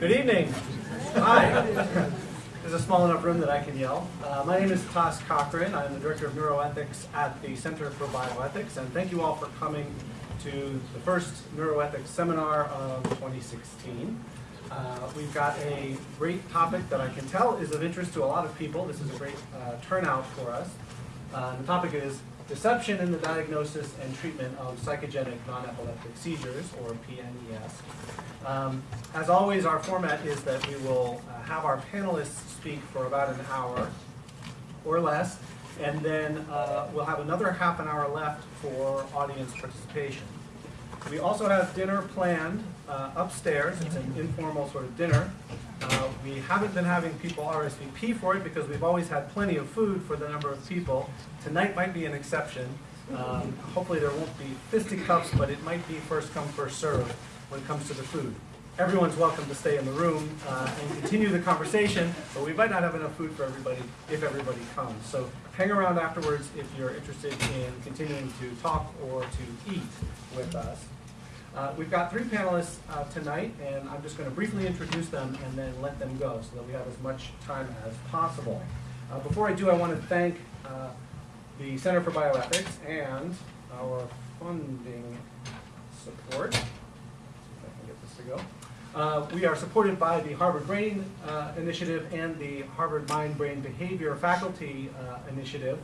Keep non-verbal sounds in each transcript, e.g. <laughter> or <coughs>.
Good evening. Hi. There's a small enough room that I can yell. Uh, my name is Tom Cochrane. I'm the Director of Neuroethics at the Center for Bioethics, and thank you all for coming to the first Neuroethics seminar of 2016. Uh, we've got a great topic that I can tell is of interest to a lot of people. This is a great uh, turnout for us. Uh, the topic is deception in the diagnosis and treatment of psychogenic non-epileptic seizures, or PNES. Um, as always, our format is that we will uh, have our panelists speak for about an hour or less, and then uh, we'll have another half an hour left for audience participation. We also have dinner planned uh, upstairs. It's an informal sort of dinner. Uh, we haven't been having people RSVP for it because we've always had plenty of food for the number of people. Tonight might be an exception. Um, hopefully there won't be fisticuffs, but it might be first come, first serve when it comes to the food. Everyone's welcome to stay in the room uh, and continue the conversation, but we might not have enough food for everybody if everybody comes. So hang around afterwards if you're interested in continuing to talk or to eat with us. Uh, we've got three panelists uh, tonight, and I'm just going to briefly introduce them and then let them go so that we have as much time as possible. Uh, before I do, I want to thank uh, the Center for Bioethics and our funding support. See if I can get this to go. Uh, we are supported by the Harvard Brain uh, Initiative and the Harvard Mind Brain Behavior Faculty Initiative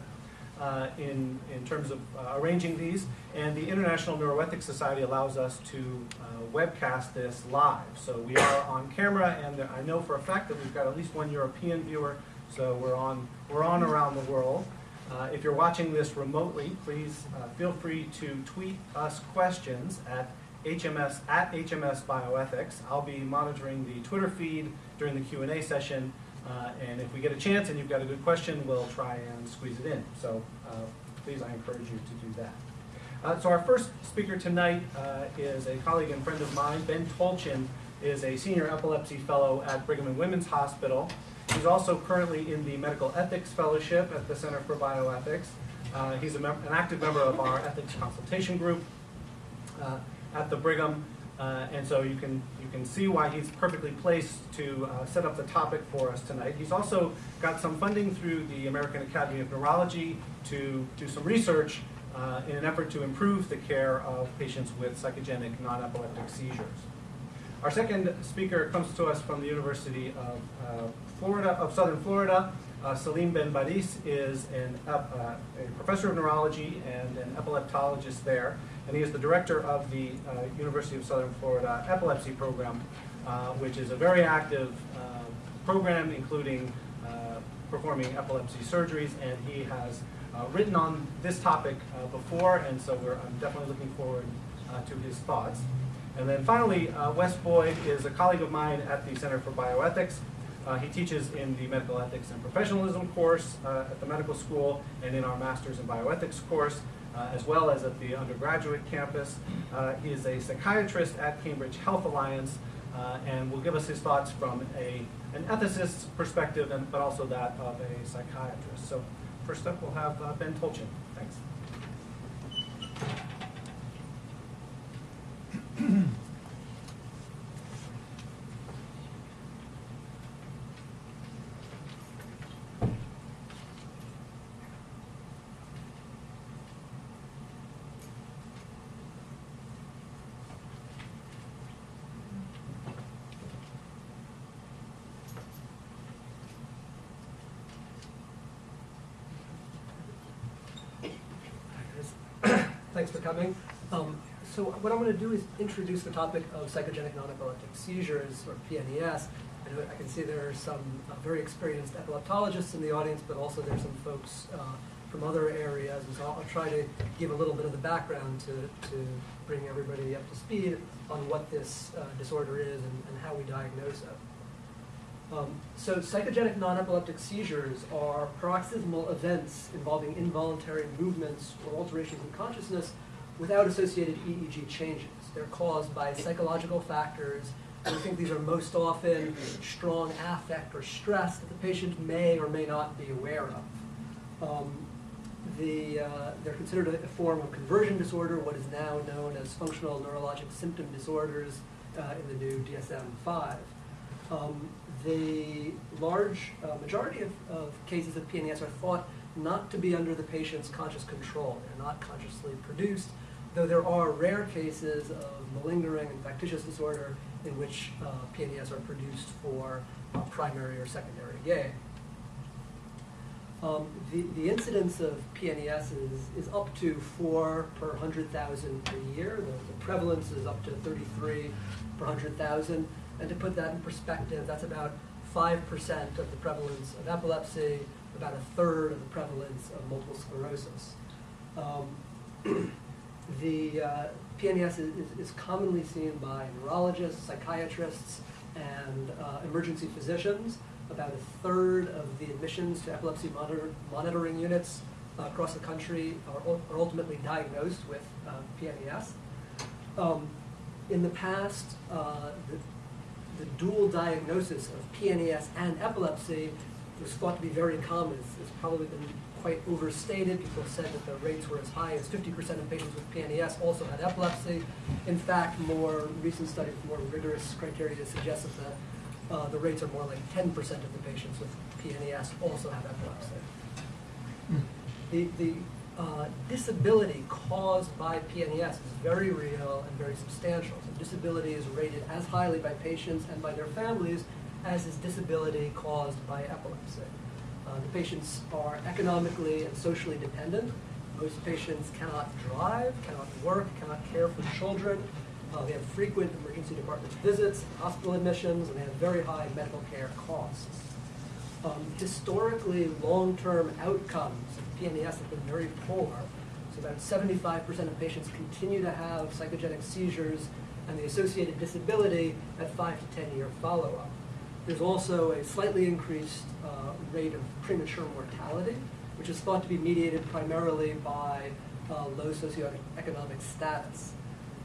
uh, in, in terms of uh, arranging these. And the International Neuroethics Society allows us to uh, webcast this live. So we are on camera, and I know for a fact that we've got at least one European viewer, so we're on, we're on around the world. Uh, if you're watching this remotely, please uh, feel free to tweet us questions at HMS at HMS Bioethics. I'll be monitoring the Twitter feed during the Q&A session uh, and if we get a chance and you've got a good question, we'll try and squeeze it in. So uh, please, I encourage you to do that. Uh, so our first speaker tonight uh, is a colleague and friend of mine. Ben Tolchin is a senior epilepsy fellow at Brigham and Women's Hospital. He's also currently in the Medical Ethics Fellowship at the Center for Bioethics. Uh, he's an active member of our ethics consultation group uh, at the Brigham. Uh, and so you can, you can see why he's perfectly placed to uh, set up the topic for us tonight. He's also got some funding through the American Academy of Neurology to do some research uh, in an effort to improve the care of patients with psychogenic non-epileptic seizures. Our second speaker comes to us from the University of uh, Florida, of Southern Florida. Uh, Selim Benbadis is an, uh, a professor of neurology and an epileptologist there and he is the director of the uh, University of Southern Florida Epilepsy Program, uh, which is a very active uh, program, including uh, performing epilepsy surgeries, and he has written on this topic before, and so I'm definitely looking forward to his thoughts. And then finally, Wes Boyd is a colleague of mine at the Center for Bioethics. Uh, he teaches in the medical ethics and professionalism course uh, at the medical school and in our master's in bioethics course uh, as well as at the undergraduate campus. Uh, he is a psychiatrist at Cambridge Health Alliance uh, and will give us his thoughts from a, an ethicist's perspective, and, but also that of a psychiatrist. So first up, we'll have uh, Ben Tolchin. Thanks. <clears throat> Thanks for coming. Um, so what I'm going to do is introduce the topic of psychogenic non-epileptic seizures, or PNES. And I can see there are some uh, very experienced epileptologists in the audience, but also there's some folks uh, from other areas. And so I'll, I'll, try to give a little bit of the background to, to bring everybody up to speed on what this uh, disorder is and, and, how we diagnose it. Um, so psychogenic non-epileptic seizures are paroxysmal events involving involuntary movements or alterations in consciousness without associated EEG changes. They're caused by psychological factors, we think these are most often strong affect or stress that the patient may or may not be aware of. Um, the, uh, they're considered a, form of conversion disorder, what is now known as functional neurologic symptom disorders uh, in the new DSM-5. Um, the large uh, majority of, of cases of PNES are thought not to be under the patient's conscious control. They're not consciously produced, though there are rare cases of malingering and factitious disorder in which uh, PNES are produced for uh, primary or secondary gain. Um, the, the incidence of PNES is, is up to four per 100,000 per year. The, the prevalence is up to 33 per 100,000. And to put that in perspective, that's about 5% of the prevalence of epilepsy, about a third of the prevalence of multiple sclerosis. Um, <clears throat> the uh, PNES is, is, is commonly seen by neurologists, psychiatrists, and uh, emergency physicians. About a third of the admissions to epilepsy monitor, monitoring units uh, across the country are, are ultimately diagnosed with uh, PNES. Um, in the past, uh, the, the dual diagnosis of PNES and epilepsy was thought to be very common. It's, it's probably been quite overstated. People said that the rates were as high as 50% of patients with PNES also had epilepsy. In fact, more recent studies, more rigorous criteria suggest that the uh, the rates are more like 10% of the patients with PNES also have epilepsy. The, the uh, disability caused by PNES is very real and very substantial. So disability is rated as highly by patients and by their families as is disability caused by epilepsy. Uh, the patients are economically and socially dependent. Most patients cannot drive, cannot work, cannot care for children, uh, they have frequent emergency department visits, hospital admissions, and they have very high medical care costs. Um, historically, long-term outcomes of PNES have been very poor. So about 75% of patients continue to have psychogenic seizures and the associated disability at 5 to 10 year follow-up. There's also a slightly increased uh, rate of premature mortality, which is thought to be mediated primarily by uh, low socioeconomic status.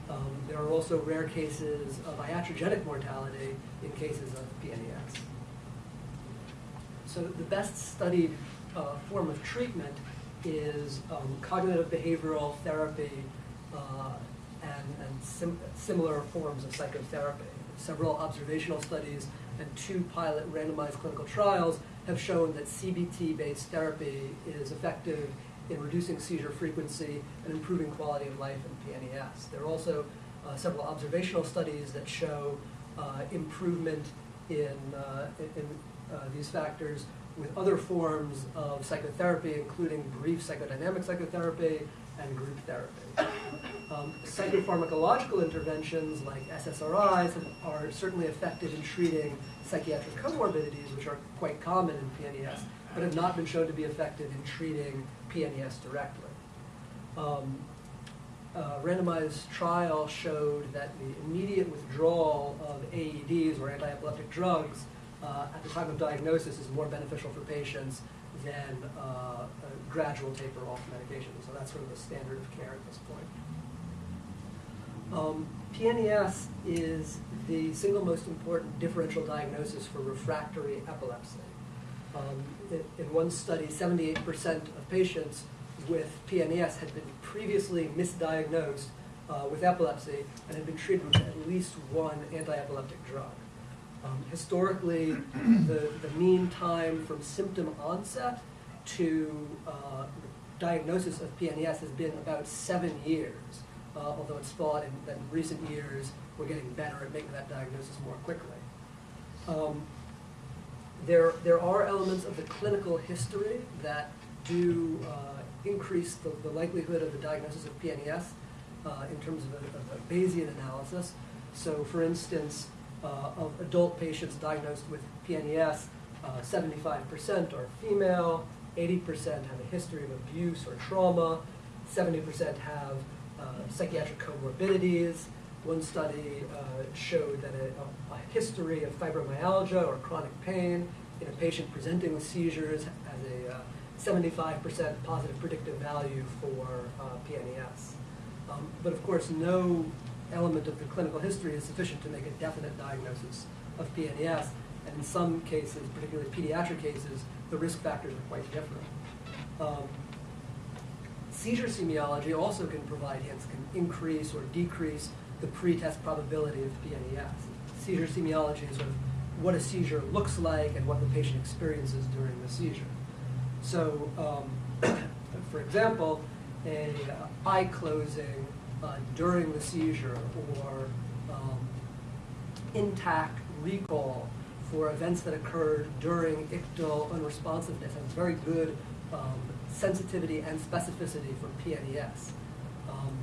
Um, there are also rare cases of iatrogenic mortality in cases of PNES. So the best studied uh, form of treatment is um, cognitive behavioral therapy uh, and, and sim similar forms of psychotherapy. Several observational studies and two pilot randomized clinical trials have shown that CBT-based therapy is effective in reducing seizure frequency and improving quality of life in PNES. There are also uh, several observational studies that show uh, improvement in, uh, in, uh, these factors with other forms of psychotherapy, including brief psychodynamic psychotherapy and group therapy. Um, psychopharmacological interventions like SSRIs are certainly effective in treating psychiatric comorbidities, which are quite common in PNES, but have not been shown to be effective in treating PNES directly. Um, a randomized trial showed that the immediate withdrawal of AEDs or anti-epileptic drugs uh, at the time of diagnosis is more beneficial for patients than uh, a gradual taper off medication. So that's sort of the standard of care at this point. Um, PNES is the single most important differential diagnosis for refractory epilepsy. Um, in, in one study, 78% of patients with PNES had been previously misdiagnosed uh, with epilepsy and had been treated with at least one anti-epileptic drug. Um, historically, the, the mean time from symptom onset to uh, diagnosis of PNES has been about seven years, uh, although it's thought in, that in recent years we're getting better at making that diagnosis more quickly. Um, there, there are elements of the clinical history that do uh, increase the, the, likelihood of the diagnosis of PNES uh, in terms of a, of a, Bayesian analysis. So, for instance, of adult patients diagnosed with PNES, 75% uh, are female, 80% have a history of abuse or trauma, 70% have uh, psychiatric comorbidities. One study uh, showed that a, a, history of fibromyalgia or chronic pain in a patient presenting with seizures has a 75% positive predictive value for uh, PNES. Um, but of course, no element of the clinical history is sufficient to make a definite diagnosis of PNES. And in some cases, particularly pediatric cases, the risk factors are quite different. Um, seizure semiology also can provide hints, can increase or decrease the pretest probability of PNES. Seizure semiology is sort of what a seizure looks like and what the patient experiences during the seizure. So, um, <coughs> for example, a uh, eye closing uh, during the seizure or um, intact recall for events that occurred during ictal unresponsiveness has very good um, sensitivity and specificity for PNES. Um,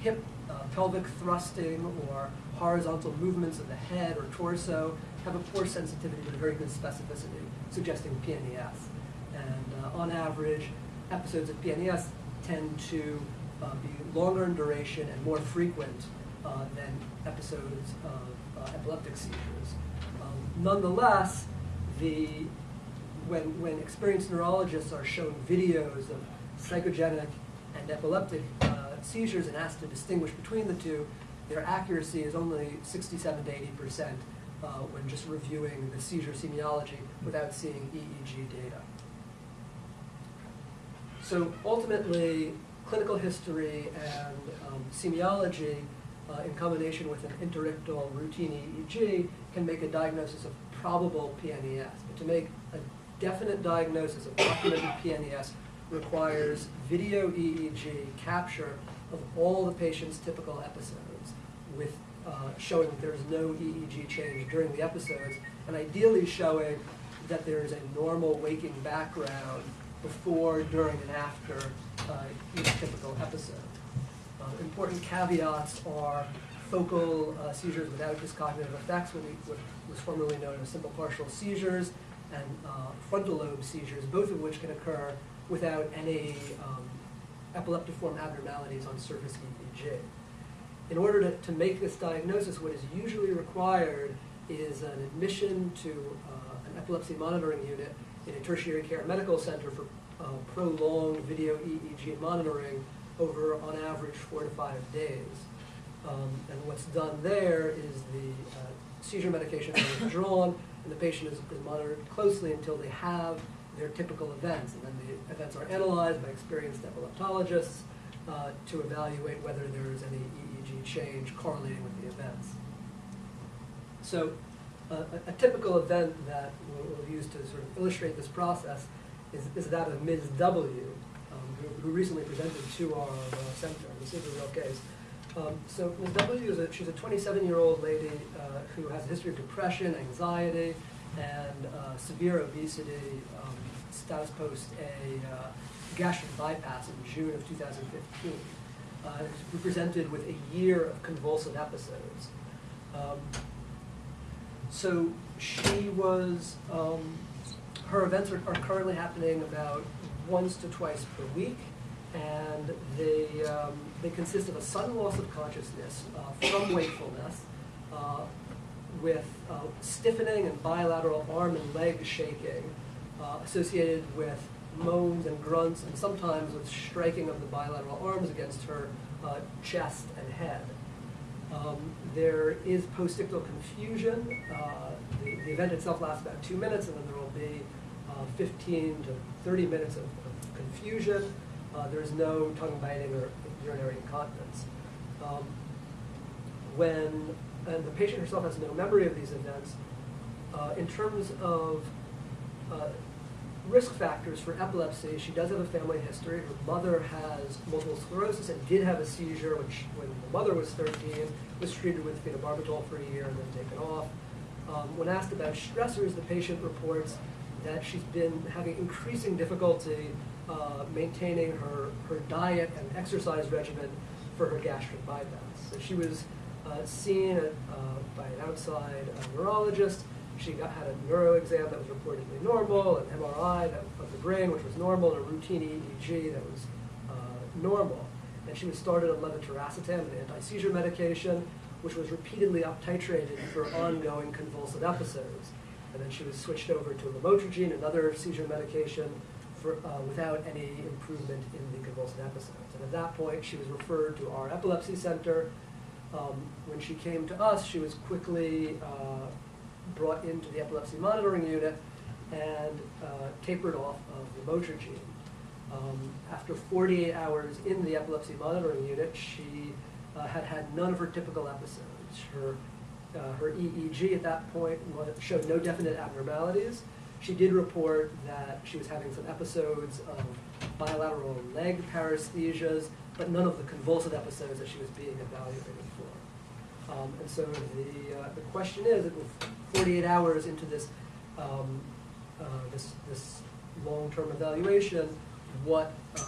hip uh, pelvic thrusting or horizontal movements of the head or torso have a poor sensitivity but a very good specificity, suggesting PNES. And uh, on average, episodes of PNES tend to uh, be longer in duration and more frequent uh, than episodes of uh, epileptic seizures. Um, nonetheless, the, when, when experienced neurologists are shown videos of psychogenic and epileptic uh, seizures and asked to distinguish between the two, their accuracy is only 67 to 80 percent uh, when just reviewing the seizure semiology without seeing EEG data. So ultimately, clinical history and um, semiology uh, in combination with an interictal routine EEG can make a diagnosis of probable PNES. But to make a definite diagnosis of documented PNES requires video EEG capture of all the patient's typical episodes with uh, showing that there's no EEG change during the episodes and ideally showing that there is a normal waking background before, during, and after uh, each typical episode. Uh, important caveats are focal uh, seizures without dyscognitive effects, what, we, what was formerly known as simple partial seizures, and uh, frontal lobe seizures, both of which can occur without any um, epileptiform abnormalities on surface EEG. In order to, to make this diagnosis, what is usually required is an admission to uh, an epilepsy monitoring unit in a tertiary care medical center for uh, prolonged video EEG monitoring over, on average, four to five days. Um, and what's done there is the uh, seizure medication is withdrawn, and the patient is, is monitored closely until they have their typical events. And then the events are analyzed by experienced epileptologists uh, to evaluate whether there is any EEG change correlating with the events. So a, a, typical event that we'll, we'll, use to sort of illustrate this process is, is that of Ms. W, um, who, who, recently presented to our uh, center. This is a real case. Um, so Ms. W is a, she's a 27-year-old lady uh, who has a history of depression, anxiety, and uh, severe obesity, um, status post a uh, gastric bypass in June of 2015. Uh, presented with a year of convulsive episodes. Um, so she was, um, her events are, are, currently happening about once to twice per week, and they, um, they consist of a sudden loss of consciousness uh, from <coughs> wakefulness, uh, with uh, stiffening and bilateral arm and leg shaking uh, associated with moans and grunts and sometimes with striking of the bilateral arms against her uh, chest and head. Um, there is postictal confusion. Uh, the, the, event itself lasts about two minutes and then there will be uh, 15 to 30 minutes of, of confusion. Uh, there is no tongue biting or urinary incontinence. Um, when and the patient herself has no memory of these events. Uh, in terms of uh, risk factors for epilepsy, she does have a family history. Her mother has multiple sclerosis and did have a seizure when, she, when the mother was 13, was treated with phenobarbital for a year and then taken off. Um, when asked about stressors, the patient reports that she's been having increasing difficulty uh, maintaining her, her diet and exercise regimen for her gastric bypass. So she was uh, seen at, uh, by an outside uh, neurologist. She got, had a neuro exam that was reportedly normal, an MRI that, of the brain, which was normal, and a routine EEG that was normal. And she was started on levetiracetam, an anti-seizure medication, which was repeatedly up-titrated for ongoing convulsive episodes. And then she was switched over to lamotrigine, another seizure medication, for, uh, without any improvement in the convulsive episodes. And at that point, she was referred to our epilepsy center, um, when she came to us, she was quickly uh, brought into the epilepsy monitoring unit and uh, tapered off of the lamotrigine. Um, after 48 hours in the epilepsy monitoring unit, she uh, had had none of her typical episodes. Her uh, her EEG at that point showed no definite abnormalities. She did report that she was having some episodes of bilateral leg paresthesias, but none of the convulsive episodes that she was being evaluated for. Um, and so the, uh, the question is, 48 hours into this, um, uh, this, this long-term evaluation, what, uh,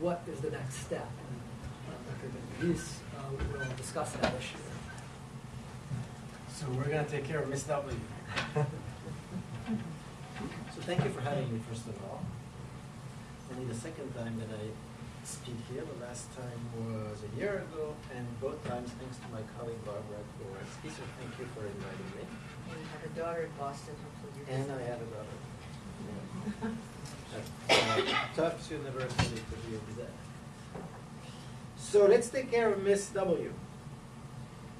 what is the next step? And uh, Dr. Benbadis uh, will discuss that issue. So we're gonna take care of Miss W. So thank you for having me, first of all. Only the second time that I speak here, the last time was a year ago, and both times thanks to my colleague Barbara Dworetzky, so thank you for inviting me. And you have a daughter in Boston, hopefully you And I have a daughter. Yeah. Uh, Tufts University to be exact. So let's take care of Miss W.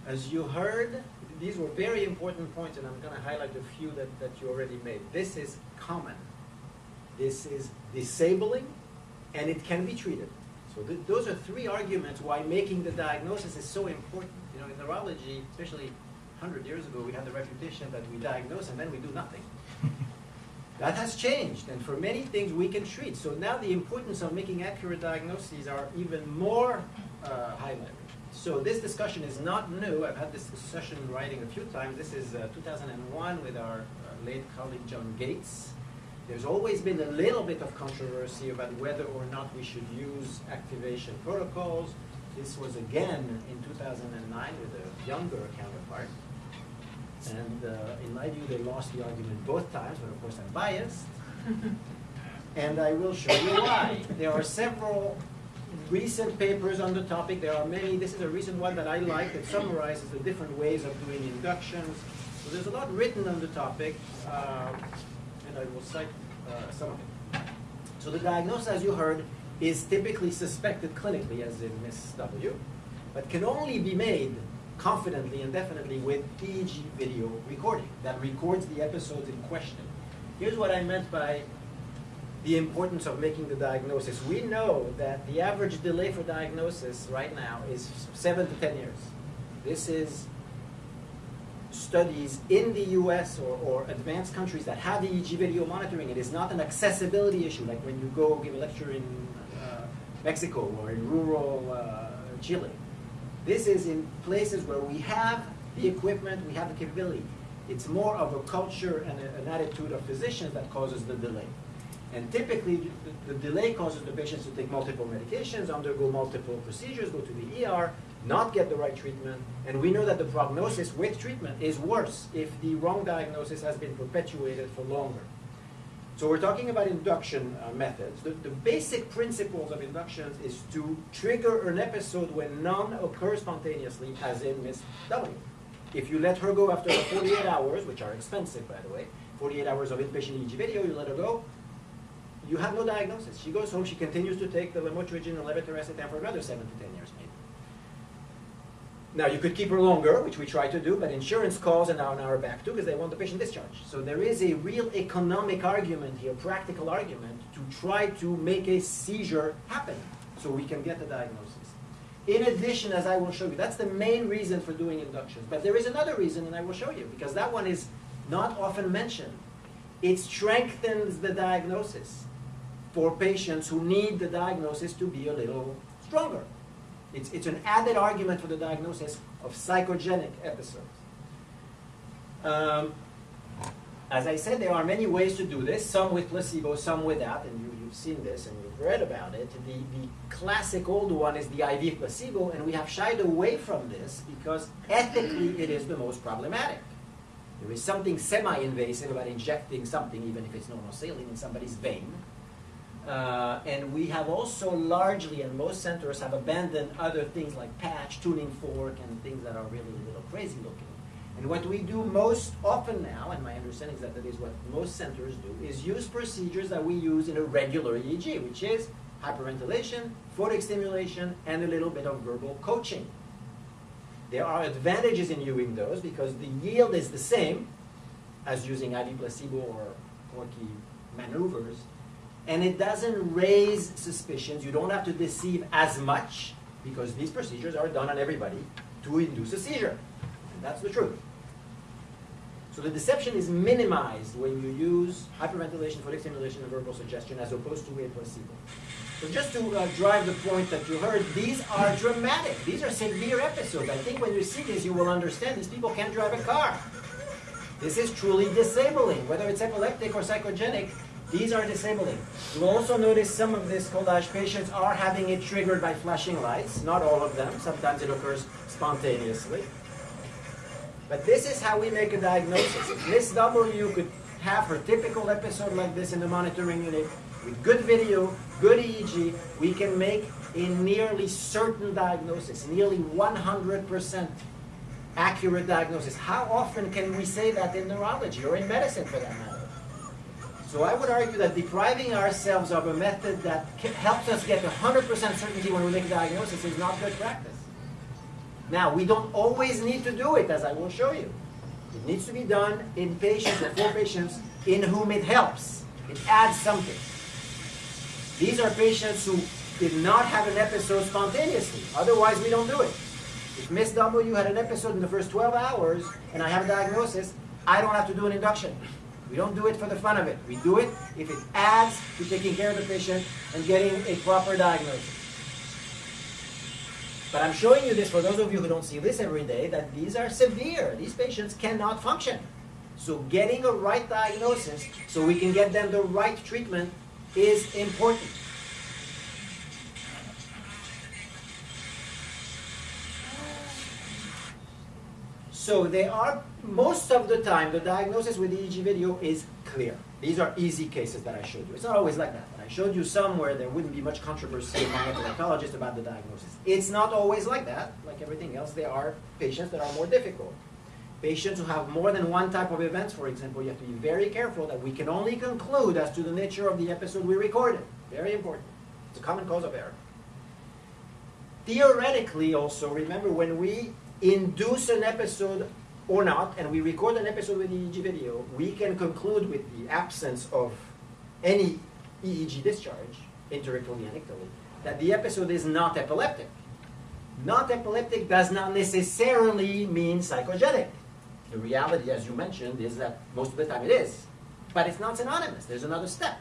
As you heard, these were very important points, and I'm going to highlight a few that, that you already made. This is common. This is disabling, and it can be treated. So th- those are three arguments why making the diagnosis is so important. You know, in neurology, especially 100 years ago, we had the reputation that we diagnose and then we do nothing. <laughs> That has changed, and for many things we can treat. So now the importance of making accurate diagnoses are even more uh, highlighted. So this discussion is not new. I've had this discussion in writing a few times. This is uh, 2001 with our uh, late colleague John Gates. There's always been a little bit of controversy about whether or not we should use activation protocols. This was again in 2009 with a younger counterpart. And uh, in my view, they lost the argument both times, but of course I'm biased. <laughs> and I will show you why. There are several recent papers on the topic. There are many. This is a recent one that I like that summarizes the different ways of doing inductions. So there's a lot written on the topic, uh, and I will cite uh, some of it. So the diagnosis, as you heard, is typically suspected clinically, as in Miss W, but can only be made confidently and definitely with EEG video recording that records the episodes in question. Here's what I meant by the importance of making the diagnosis. We know that the average delay for diagnosis right now is seven to ten years. This is studies in the US or, or advanced countries that have EEG video monitoring. It is not an accessibility issue like when you go give a lecture in uh, Mexico or in rural uh, Chile. This is in places where we have the equipment, we have the capability. It's more of a culture and a, an attitude of physicians that causes the delay. And typically, the, the, delay causes the patients to take multiple medications, undergo multiple procedures, go to the ER, not get the right treatment. And we know that the prognosis with treatment is worse if the wrong diagnosis has been perpetuated for longer. So we're talking about induction uh, methods. The, the, basic principles of inductions is to trigger an episode when none occurs spontaneously, as in Miss W. If you let her go after 48 hours, which are expensive, by the way, 48 hours of inpatient EEG video, you let her go, you have no diagnosis. She goes home, she continues to take the lamotrigine and levetiracetam for another 7 to 10 years. Now, you could keep her longer, which we try to do, but insurance calls are now on our back too because they want the patient discharged. So there is a real economic argument here, practical argument, to try to make a seizure happen so we can get the diagnosis. In addition, as I will show you, that's the main reason for doing inductions. But there is another reason, and I will show you, because that one is not often mentioned. It strengthens the diagnosis for patients who need the diagnosis to be a little stronger. It's, it's an added argument for the diagnosis of psychogenic episodes. Um, as I said, there are many ways to do this, some with placebo, some without, and you, have seen this and you've read about it. The, the classic old one is the IV placebo, and we have shied away from this because ethically it is the most problematic. There is something semi-invasive about injecting something, even if it's normal saline, in somebody's vein. Uh, and we have also largely, and most centers have abandoned other things like patch, tuning fork, and things that are really a little crazy looking. And what we do most often now, and my understanding is that that is what most centers do, is use procedures that we use in a regular EEG, which is hyperventilation, photic stimulation, and a little bit of verbal coaching. There are advantages in using those because the yield is the same as using IV placebo or Porky maneuvers, and it doesn't raise suspicions. You don't have to deceive as much because these procedures are done on everybody to induce a seizure. And that's the truth. So the deception is minimized when you use hyperventilation, photic stimulation, and verbal suggestion as opposed to a placebo. So just to uh, drive the point that you heard, these are dramatic. These are severe episodes. I think when you see these, you will understand these people can't drive a car. This is truly disabling. Whether it's epileptic or psychogenic, these are disabling. You will also notice some of these collage patients are having it triggered by flashing lights. Not all of them. Sometimes it occurs spontaneously. But this is how we make a diagnosis. Miss W could have her typical episode like this in the monitoring unit with good video, good EEG. We can make a nearly certain diagnosis, nearly 100% accurate diagnosis. How often can we say that in neurology or in medicine for that matter? So I would argue that depriving ourselves of a method that helps us get 100% certainty when we make a diagnosis is not good practice. Now, we don't always need to do it, as I will show you. It needs to be done in patients or for patients in whom it helps. It adds something. These are patients who did not have an episode spontaneously. Otherwise, we don't do it. If Miss W had an episode in the first 12 hours and I have a diagnosis, I don't have to do an induction. We don't do it for the fun of it. We do it if it adds to taking care of the patient and getting a proper diagnosis. But I'm showing you this for those of you who don't see this every day, that these are severe. These patients cannot function. So getting a right diagnosis so we can get them the right treatment is important. So they are, Hmm. most of the time, the diagnosis with EEG video is clear. These are easy cases that I showed you. It's not always like that. I showed you some where there wouldn't be much controversy among epileptologists about the diagnosis. It's not always like that. Like everything else, there are patients that are more difficult. Patients who have more than one type of events, for example, you have to be very careful that we can only conclude as to the nature of the episode we recorded. Very important. It's a common cause of error. Theoretically, also, remember when we induce an episode or not, and we record an episode with EEG video, we can conclude with the absence of any EEG discharge, interictally and ictally, that the episode is not epileptic. Not epileptic does not necessarily mean psychogenic. The reality, as you mentioned, is that most of the time it is. But it's not synonymous. There's another step.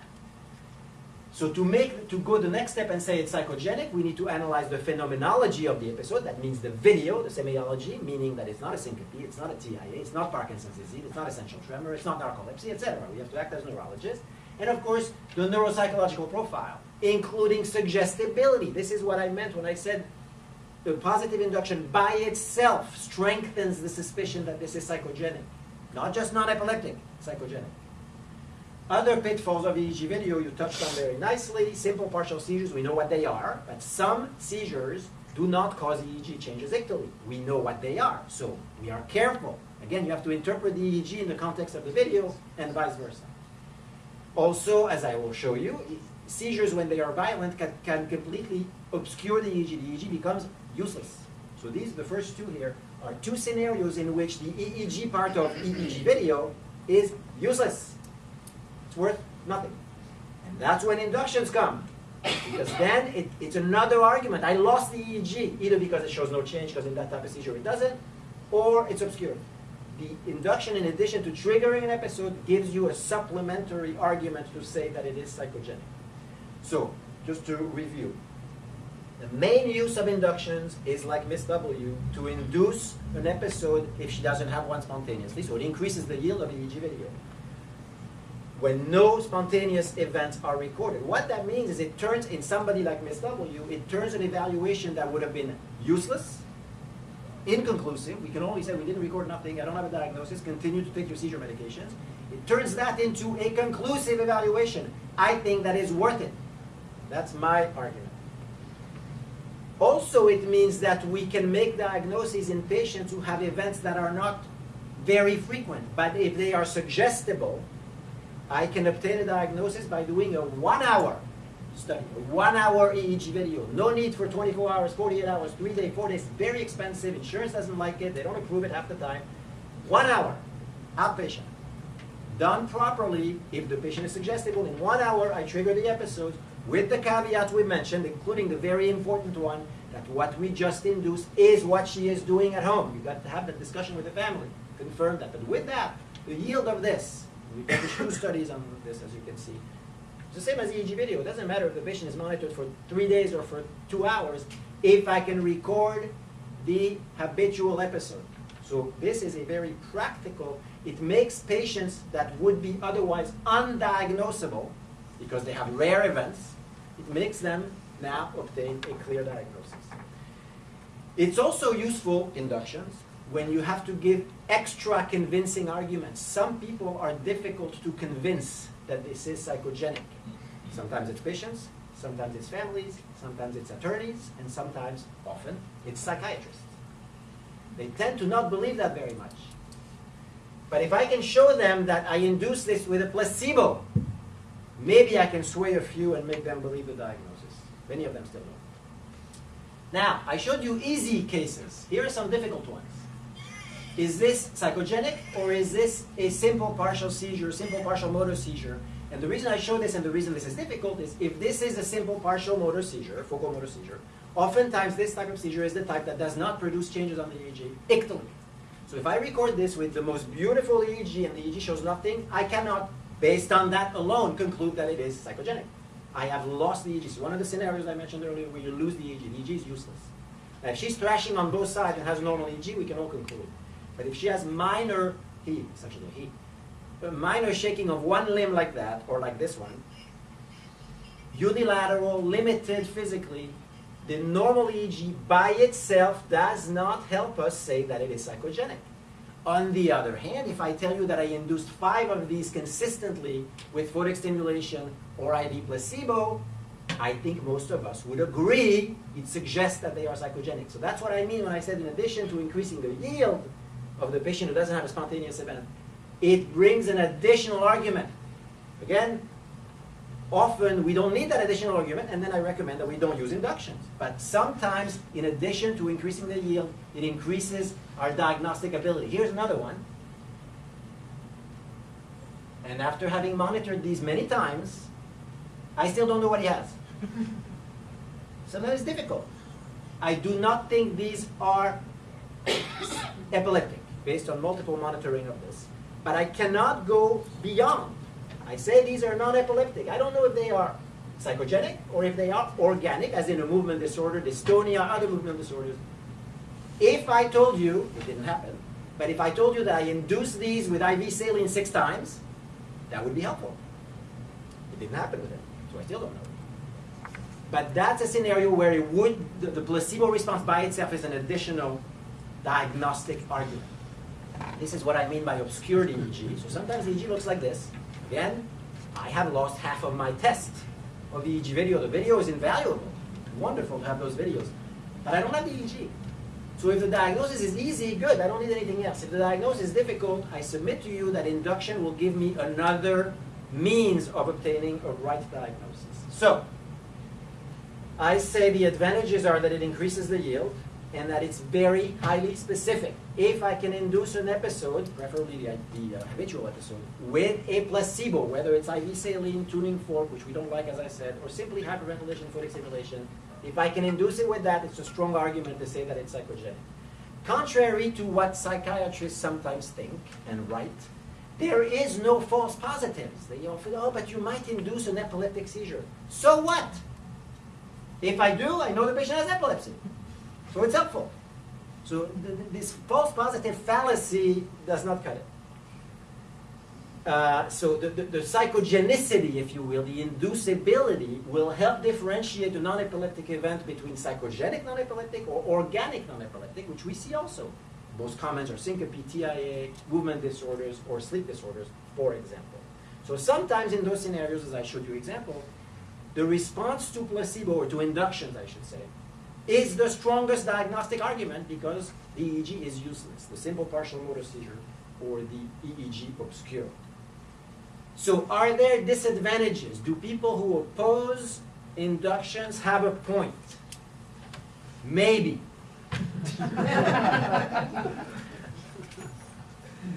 So to make to go the next step and say it's psychogenic, we need to analyze the phenomenology of the episode. That means the video, the semiology, meaning that it's not a syncope, it's not a TIA, it's not Parkinson's disease, it's not essential tremor, it's not narcolepsy, etc. We have to act as neurologists. And of course, the neuropsychological profile, including suggestibility. This is what I meant when I said the positive induction by itself strengthens the suspicion that this is psychogenic. Not just non-epileptic, psychogenic. Other pitfalls of EEG video you touched on very nicely. Simple partial seizures, we know what they are, but some seizures do not cause EEG changes ictally. We know what they are, so we are careful. Again, you have to interpret the EEG in the context of the video and vice versa. Also, as I will show you, seizures when they are violent can, can completely obscure the EEG. The EEG becomes useless. So these, the first two here, are two scenarios in which the EEG part of EEG video is useless. It's worth nothing. And that's when inductions come. Because then it, it's another argument. I lost the EEG, either because it shows no change, because in that type of seizure it doesn't, or it's obscured. The induction, in addition to triggering an episode, gives you a supplementary argument to say that it is psychogenic. So, just to review, the main use of inductions is like Miss W, to induce an episode if she doesn't have one spontaneously, so it increases the yield of EEG video. When no spontaneous events are recorded. What that means is it turns, in somebody like Miss W, it turns an evaluation that would have been useless, inconclusive, we can only say we didn't record nothing, I don't have a diagnosis, continue to take your seizure medications. It turns that into a conclusive evaluation. I think that is worth it. That's my argument. Also, it means that we can make diagnoses in patients who have events that are not very frequent, but if they are suggestible, I can obtain a diagnosis by doing a one hour study, a one hour EEG video. No need for 24 hours, 48 hours, 3 days, 4 days, very expensive. Insurance doesn't like it, they don't approve it half the time. One hour, outpatient. Done properly, if the patient is suggestible, in one hour I trigger the episode with the caveats we mentioned, including the very important one that what we just induced is what she is doing at home. You got to have that discussion with the family, confirm that. But with that, the yield of this, we published two studies on this, as you can see. It's the same as EEG video. It doesn't matter if the patient is monitored for three days or for two hours, if I can record the habitual episode. So this is a very practical, it makes patients that would be otherwise undiagnosable, because they have rare events, it makes them now obtain a clear diagnosis. It's also useful, inductions, when you have to give extra convincing arguments. Some people are difficult to convince that this is psychogenic. Sometimes it's patients, sometimes it's families, sometimes it's attorneys, and sometimes, often, it's psychiatrists. They tend to not believe that very much. But if I can show them that I induce this with a placebo, maybe I can sway a few and make them believe the diagnosis. Many of them still don't. Now, I showed you easy cases. Here are some difficult ones. Is this psychogenic or is this a simple partial seizure, simple partial motor seizure? And the reason I show this and the reason this is difficult is if this is a simple partial motor seizure, focal motor seizure, oftentimes this type of seizure is the type that does not produce changes on the EEG ictally. So if I record this with the most beautiful EEG and the EEG shows nothing, I cannot, based on that alone, conclude that it is psychogenic. I have lost the EEG. One of the scenarios I mentioned earlier where you lose the EEG, the EEG is useless. Now if she's thrashing on both sides and has normal EEG, we can all conclude. But if she has minor, he, essentially he, a minor shaking of one limb like that, or like this one, unilateral, limited physically, the normal EEG by itself does not help us say that it is psychogenic. On the other hand, if I tell you that I induced five of these consistently with photic stimulation or IV placebo, I think most of us would agree it suggests that they are psychogenic. So that's what I mean when I said in addition to increasing the yield of the patient who doesn't have a spontaneous event, it brings an additional argument. Again, often we don't need that additional argument, and then I recommend that we don't use inductions. But sometimes, in addition to increasing the yield, it increases our diagnostic ability. Here's another one. And after having monitored these many times, I still don't know what he has. <laughs> Sometimes it's difficult. I do not think these are <coughs> epileptic, based on multiple monitoring of this. But I cannot go beyond. I say these are non-epileptic. I don't know if they are psychogenic or if they are organic, as in a movement disorder, dystonia, other movement disorders. If I told you, it didn't happen, but if I told you that I induced these with IV saline six times, that would be helpful. It didn't happen with it, so I still don't know. But that's a scenario where it would, the, the placebo response by itself is an additional diagnostic argument. This is what I mean by obscured EEG. So sometimes EEG looks like this. Again, I have lost half of my test of the EEG video. The video is invaluable. Wonderful to have those videos. But I don't have the EEG. So if the diagnosis is easy, good, I don't need anything else. If the diagnosis is difficult, I submit to you that induction will give me another means of obtaining a right diagnosis. So, I say the advantages are that it increases the yield and that it's very highly specific. If I can induce an episode, preferably the, the uh, habitual episode, with a placebo, whether it's IV saline, tuning fork, which we don't like as I said, or simply hyperventilation photic stimulation, if I can induce it with that, it's a strong argument to say that it's psychogenic. Contrary to what psychiatrists sometimes think and write, there is no false positives. They often, oh, but you might induce an epileptic seizure. So what? If I do, I know the patient has epilepsy. So it's helpful. So th th this false positive fallacy does not cut it. Uh, so the, the, the, psychogenicity, if you will, the inducibility, will help differentiate a non-epileptic event between psychogenic non-epileptic or organic non-epileptic, which we see also. Most comments are syncope, TIA, movement disorders, or sleep disorders, for example. So sometimes in those scenarios, as I showed you example, the response to placebo, or to inductions, I should say, is the strongest diagnostic argument because the EEG is useless, the simple partial motor seizure or the EEG obscure. So are there disadvantages? Do people who oppose inductions have a point? Maybe. <laughs>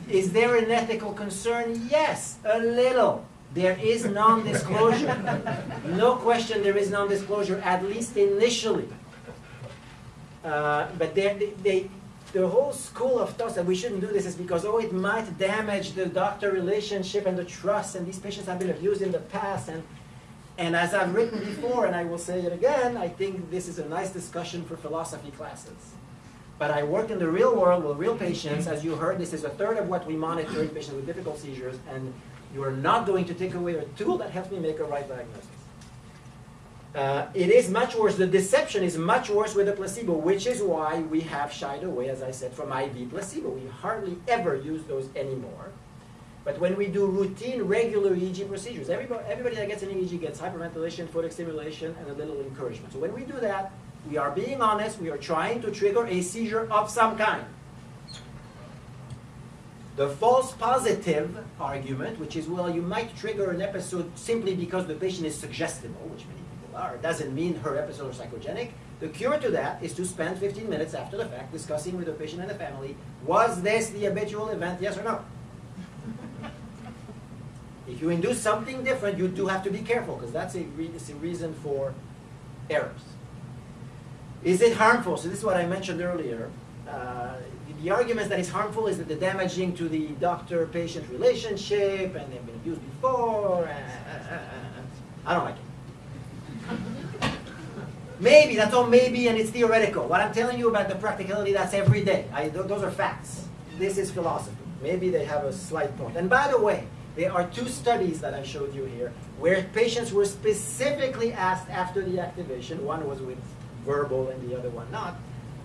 is there an ethical concern? Yes, a little. There is non-disclosure. <laughs> no question there is non-disclosure, at least initially. Uh, but they, they, the whole school of thought that we shouldn't do this is because, oh, it might damage the doctor relationship and the trust, and these patients have been abused in the past. And, and as I've written before, and I will say it again, I think this is a nice discussion for philosophy classes. But I work in the real world with real patients. As you heard, this is a third of what we monitor in patients with difficult seizures, and you are not going to take away a tool that helps me make a right diagnosis. Uh, it is much worse. The deception is much worse with the placebo, which is why we have shied away, as I said, from IV placebo. We hardly ever use those anymore. But when we do routine, regular EEG procedures, everybody, everybody that gets an EEG gets hyperventilation, photic stimulation, and a little encouragement. So when we do that, we are being honest. We are trying to trigger a seizure of some kind. The false positive argument, which is, well, you might trigger an episode simply because the patient is suggestible, which many are, doesn't mean her episode is psychogenic. The cure to that is to spend 15 minutes after the fact discussing with the patient and the family, was this the habitual event, yes or no? <laughs> If you induce something different, you do have to be careful because that's a, re- a reason for errors. Is it harmful? So this is what I mentioned earlier. Uh, the argument that it's harmful is that the damaging to the doctor-patient relationship and they've been abused before. uh, uh. I don't like it. Maybe, that's all maybe, and it's theoretical. What I'm telling you about the practicality, that's every day. I, th- those are facts. This is philosophy. Maybe they have a slight point. And by the way, there are two studies that I showed you here where patients were specifically asked after the activation, one was with verbal and the other one not,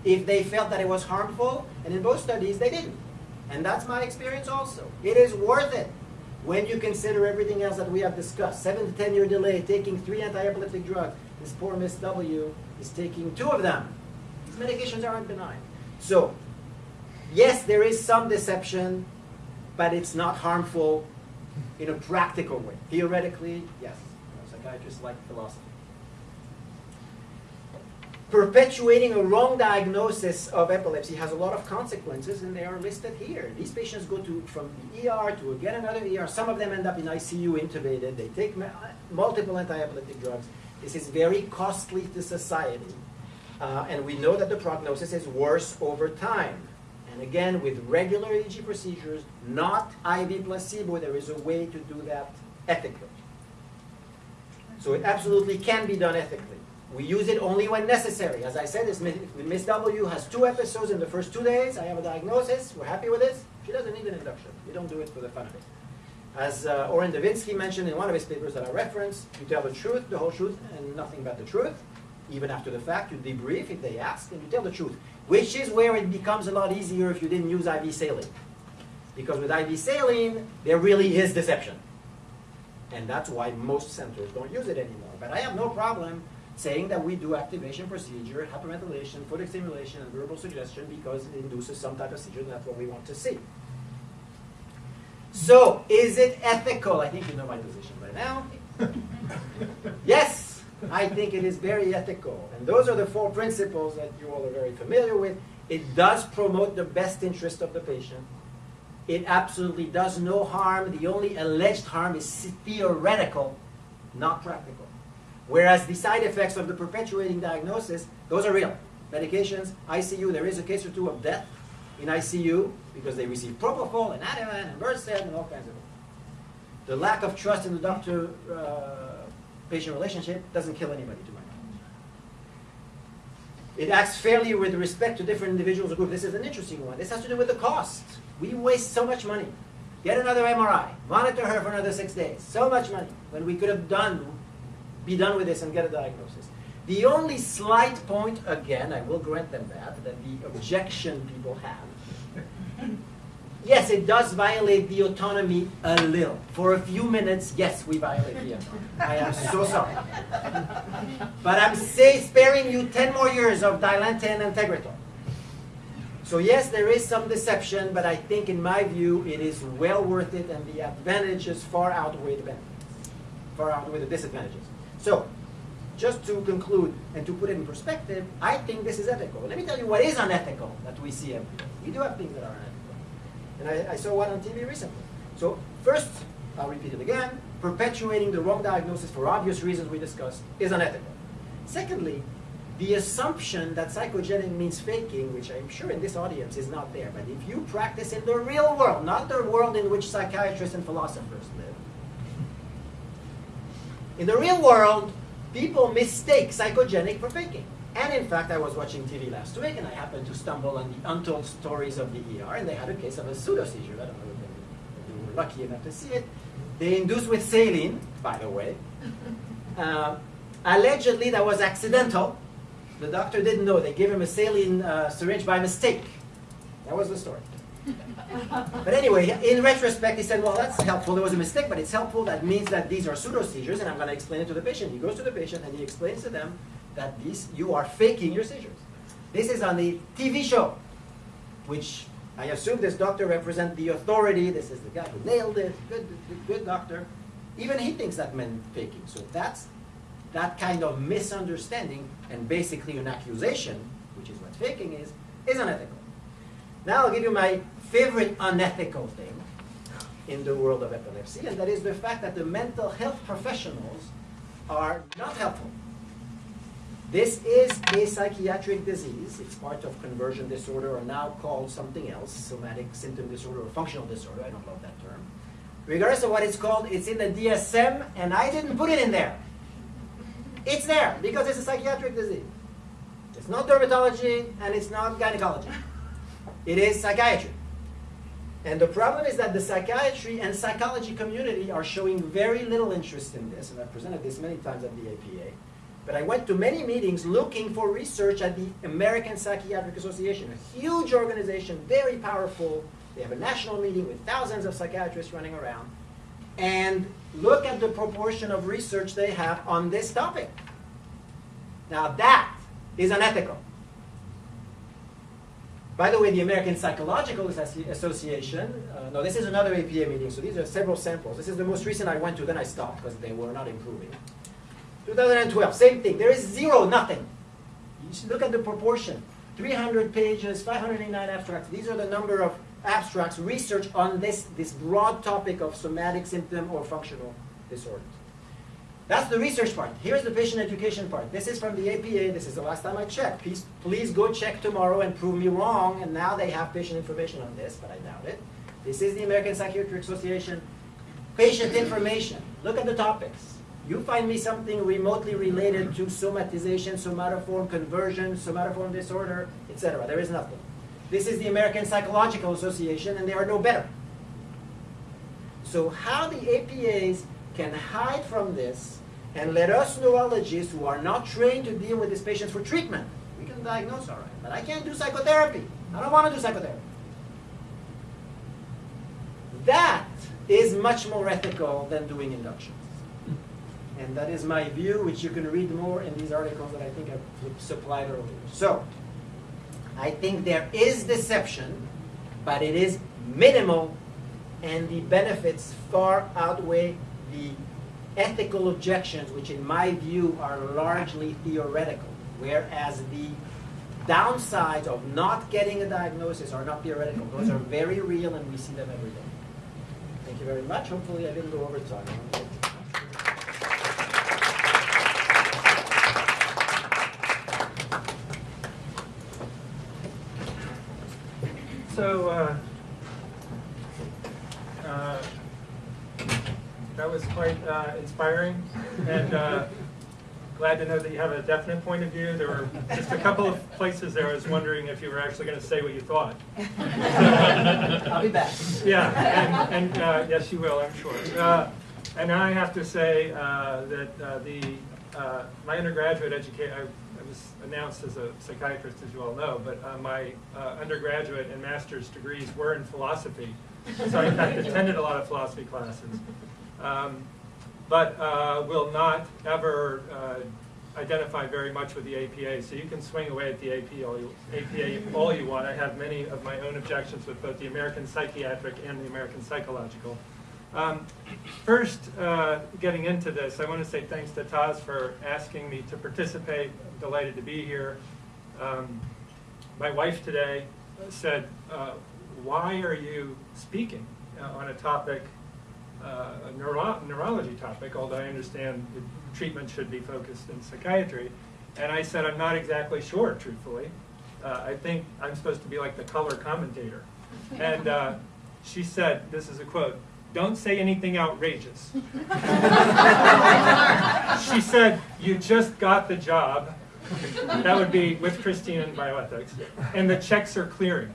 if they felt that it was harmful, and in both studies they didn't. And that's my experience also. It is worth it when you consider everything else that we have discussed. Seven to ten year delay, taking three anti-epileptic drugs. This poor Miss W is taking two of them. These medications aren't benign. So, yes, there is some deception, but it's not harmful in a practical way. Theoretically, yes. Psychiatrists like philosophy perpetuating a wrong diagnosis of epilepsy has a lot of consequences, and they are listed here. These patients go to from the ER to again another ER. Some of them end up in ICU intubated. They take multiple anti-epileptic drugs. This is very costly to society, uh, and we know that the prognosis is worse over time. And again, with regular EEG procedures, not IV placebo, there is a way to do that ethically. So it absolutely can be done ethically. We use it only when necessary. As I said, Miss W has two episodes in the first two days, I have a diagnosis, we're happy with this, she doesn't need an induction. We don't do it for the fun of it. As uh, Orrin Devinsky mentioned in one of his papers that I referenced, you tell the truth, the whole truth, and nothing but the truth. Even after the fact, you debrief if they ask, and you tell the truth. Which is where it becomes a lot easier if you didn't use IV saline. Because with IV saline, there really is deception. And that's why most centers don't use it anymore. But I have no problem saying that we do activation procedure, hyperventilation, photic stimulation, and verbal suggestion because it induces some type of seizure, and that's what we want to see. So, is it ethical? I think you know my position by now. <laughs> yes, I think it is very ethical. And those are the four principles that you all are very familiar with. It does promote the best interest of the patient. It absolutely does no harm. The only alleged harm is theoretical, not practical. Whereas the side effects of the perpetuating diagnosis, those are real. Medications, ICU, there is a case or two of death in ICU because they receive propofol and Ativan and Versed and all kinds of. The lack of trust in the doctor-patient uh, relationship doesn't kill anybody, to my knowledge. It acts fairly with respect to different individuals or groups. This is an interesting one. This has to do with the cost. We waste so much money. Get another MRI. Monitor her for another six days. So much money when we could have done be done with this and get a diagnosis. The only slight point, again, I will grant them that, that the objection people have, yes, it does violate the autonomy a little. For a few minutes, yes, we violate the autonomy. I am so sorry. But I'm say, sparing you 10 more years of Dilantin and Tegretol. So yes, there is some deception, but I think in my view, it is well worth it and the advantages far outweigh the benefits, far outweigh the disadvantages. So, just to conclude and to put it in perspective, I think this is ethical. Let me tell you what is unethical that we see. We do have things that are unethical. And I, I saw one on TV recently. So first, I'll repeat it again, perpetuating the wrong diagnosis for obvious reasons we discussed is unethical. Secondly, the assumption that psychogenic means faking, which I'm sure in this audience is not there, but if you practice in the real world, not the world in which psychiatrists and philosophers live, in the real world, people mistake psychogenic for faking. And in fact, I was watching TV last week and I happened to stumble on the untold stories of the ER, and they had a case of a pseudo seizure. I don't know if they- were lucky enough to see it. They induced with saline, by the way. <laughs> Uh, allegedly, that was accidental. The doctor didn't know. They gave him a saline uh, syringe by mistake. That was the story. <laughs> But anyway, in retrospect, he said, well, that's helpful. There was a mistake, but it's helpful. That means that these are pseudo seizures, and I'm going to explain it to the patient. He goes to the patient and he explains to them that this you are faking your seizures. This is on the TV show, which I assume this doctor represents the authority. This is the guy who nailed it. Good, good, good doctor. Even he thinks that meant faking. So that's that kind of misunderstanding and basically an accusation, which is what faking is, is unethical. Now I'll give you my favorite unethical thing in the world of epilepsy, and that is the fact that the mental health professionals are not helpful. This is a psychiatric disease. It's part of conversion disorder, or now called something else, somatic symptom disorder or functional disorder. I don't love that term. Regardless of what it's called, it's in the DSM, and I didn't put it in there. It's there because it's a psychiatric disease. It's not dermatology and it's not gynecology. It is psychiatry. And the problem is that the psychiatry and psychology community are showing very little interest in this, and I've presented this many times at the APA. But I went to many meetings looking for research at the American Psychiatric Association, a huge organization, very powerful. They have a national meeting with thousands of psychiatrists running around. And look at the proportion of research they have on this topic. Now that is unethical. By the way, the American Psychological Association, uh, no, this is another APA meeting, so these are several samples. This is the most recent I went to, then I stopped because they were not improving. 2012, same thing. There is zero, nothing. You should look at the proportion. 300 pages, 589 abstracts. These are the number of abstracts, research on this, this broad topic of somatic symptom or functional disorders. That's the research part. Here's the patient education part. This is from the APA. This is the last time I checked. Please, please go check tomorrow and prove me wrong. And now they have patient information on this, but I doubt it. This is the American Psychiatric Association. Patient information. Look at the topics. You find me something remotely related to somatization, somatoform conversion, somatoform disorder, etc. There is nothing. This is the American Psychological Association, and they are no better. So how the APAs can hide from this and let us neurologists who are not trained to deal with these patients for treatment, we can diagnose all right, but I can't do psychotherapy. I don't want to do psychotherapy. That is much more ethical than doing inductions. And that is my view, which you can read more in these articles that I think I've supplied earlier. So, I think there is deception, but it is minimal, and the benefits far outweigh the ethical objections, which in my view are largely theoretical, whereas the downsides of not getting a diagnosis are not theoretical. Those are very real, and we see them every day. Thank you very much. Hopefully I didn't go over time. So, uh, uh, that was quite uh, inspiring, and uh, glad to know that you have a definite point of view. There were just a couple of places there I was wondering if you were actually going to say what you thought. I'll be back. Yeah, and, and uh, yes, you will, I'm sure. Uh, and I have to say uh, that uh, the uh, my undergraduate education, I was announced as a psychiatrist, as you all know, but uh, my uh, undergraduate and master's degrees were in philosophy. So I in <laughs> fact attended a lot of philosophy classes. Um, but uh, will not ever uh, identify very much with the APA. So you can swing away at the AP all you, APA all you want. I have many of my own objections with both the American Psychiatric and the American Psychological. Um, first, uh, getting into this, I want to say thanks to Taz for asking me to participate. I'm delighted to be here. Um, my wife today said, uh, why are you speaking uh, on a topic uh, a neuro neurology topic, although I understand treatment should be focused in psychiatry. And I said, I'm not exactly sure, truthfully. Uh, I think I'm supposed to be like the color commentator. And she said, this is a quote, don't say anything outrageous. <laughs> she said, you just got the job. That would be with Christine in bioethics. And the checks are clearing.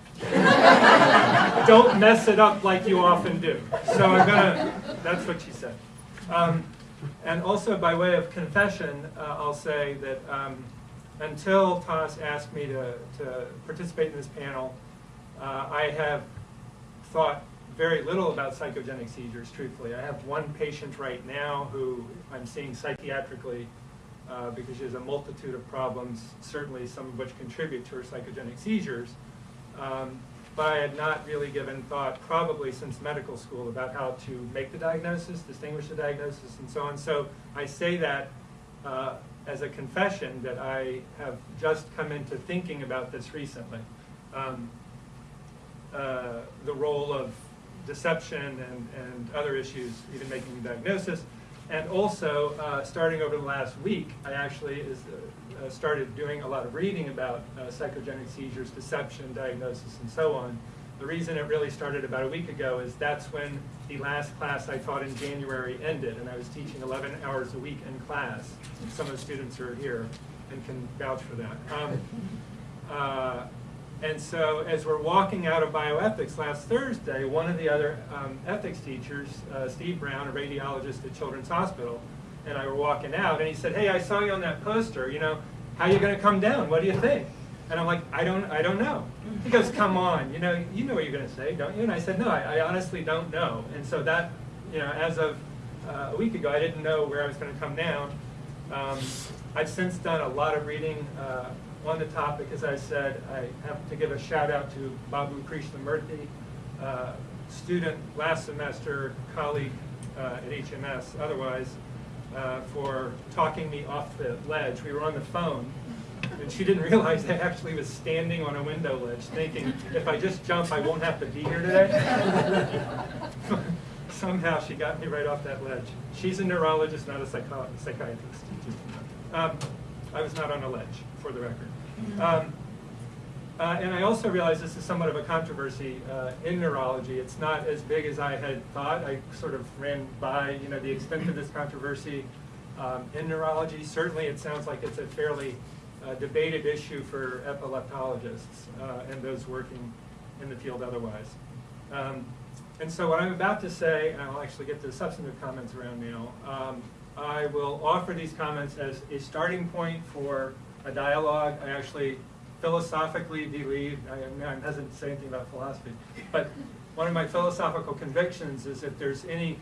Don't mess it up like you often do. So I'm gonna, that's what she said. Um, and also by way of confession, uh, I'll say that um, until Taz asked me to, to participate in this panel, uh, I have thought very little about psychogenic seizures, truthfully. I have one patient right now who I'm seeing psychiatrically uh, because she has a multitude of problems, certainly some of which contribute to her psychogenic seizures. Um, but I had not really given thought, probably since medical school, about how to make the diagnosis, distinguish the diagnosis, and so on. So I say that uh, as a confession that I have just come into thinking about this recently. Um, uh, the role of deception and, and other issues, even making a diagnosis. And also, uh, starting over the last week, I actually is, uh, started doing a lot of reading about uh, psychogenic seizures, deception, diagnosis, and so on. The reason it really started about a week ago is that's when the last class I taught in January ended, and I was teaching 11 hours a week in class. Some of the students are here and can vouch for that. Um, uh, and so as we're walking out of bioethics last Thursday, one of the other um, ethics teachers, uh, Steve Brown, a radiologist at Children's Hospital, and I were walking out, and he said, hey, I saw you on that poster, you know, how are you going to come down? What do you think? And I'm like, I don't, I don't know. He goes, come on, you know, you know what you're going to say, don't you? And I said, no, I, I honestly don't know. And so that, you know, as of uh, a week ago, I didn't know where I was going to come down. Um, I've since done a lot of reading uh, on the topic, as I said, I have to give a shout out to Babu Krishnamurthy, uh, student last semester, colleague uh, at HMS, otherwise, uh, for talking me off the ledge. We were on the phone, and she didn't <laughs> realize I actually was standing on a window ledge, thinking, if I just jump, I won't have to be here today. <laughs> Somehow she got me right off that ledge. She's a neurologist, not a psychiatrist. Um, I was not on a ledge, for the record. Um, uh, and I also realize this is somewhat of a controversy uh, in neurology. It's not as big as I had thought. I sort of ran by, you know, the extent of this controversy um, in neurology. Certainly, it sounds like it's a fairly uh, debated issue for epileptologists uh, and those working in the field otherwise. Um, and so what I'm about to say, and I'll actually get to the substantive comments around now, um, I will offer these comments as a starting point for a dialogue. I actually philosophically believe, I am, I'm hesitant to say anything about philosophy, but one of my philosophical convictions is if there's any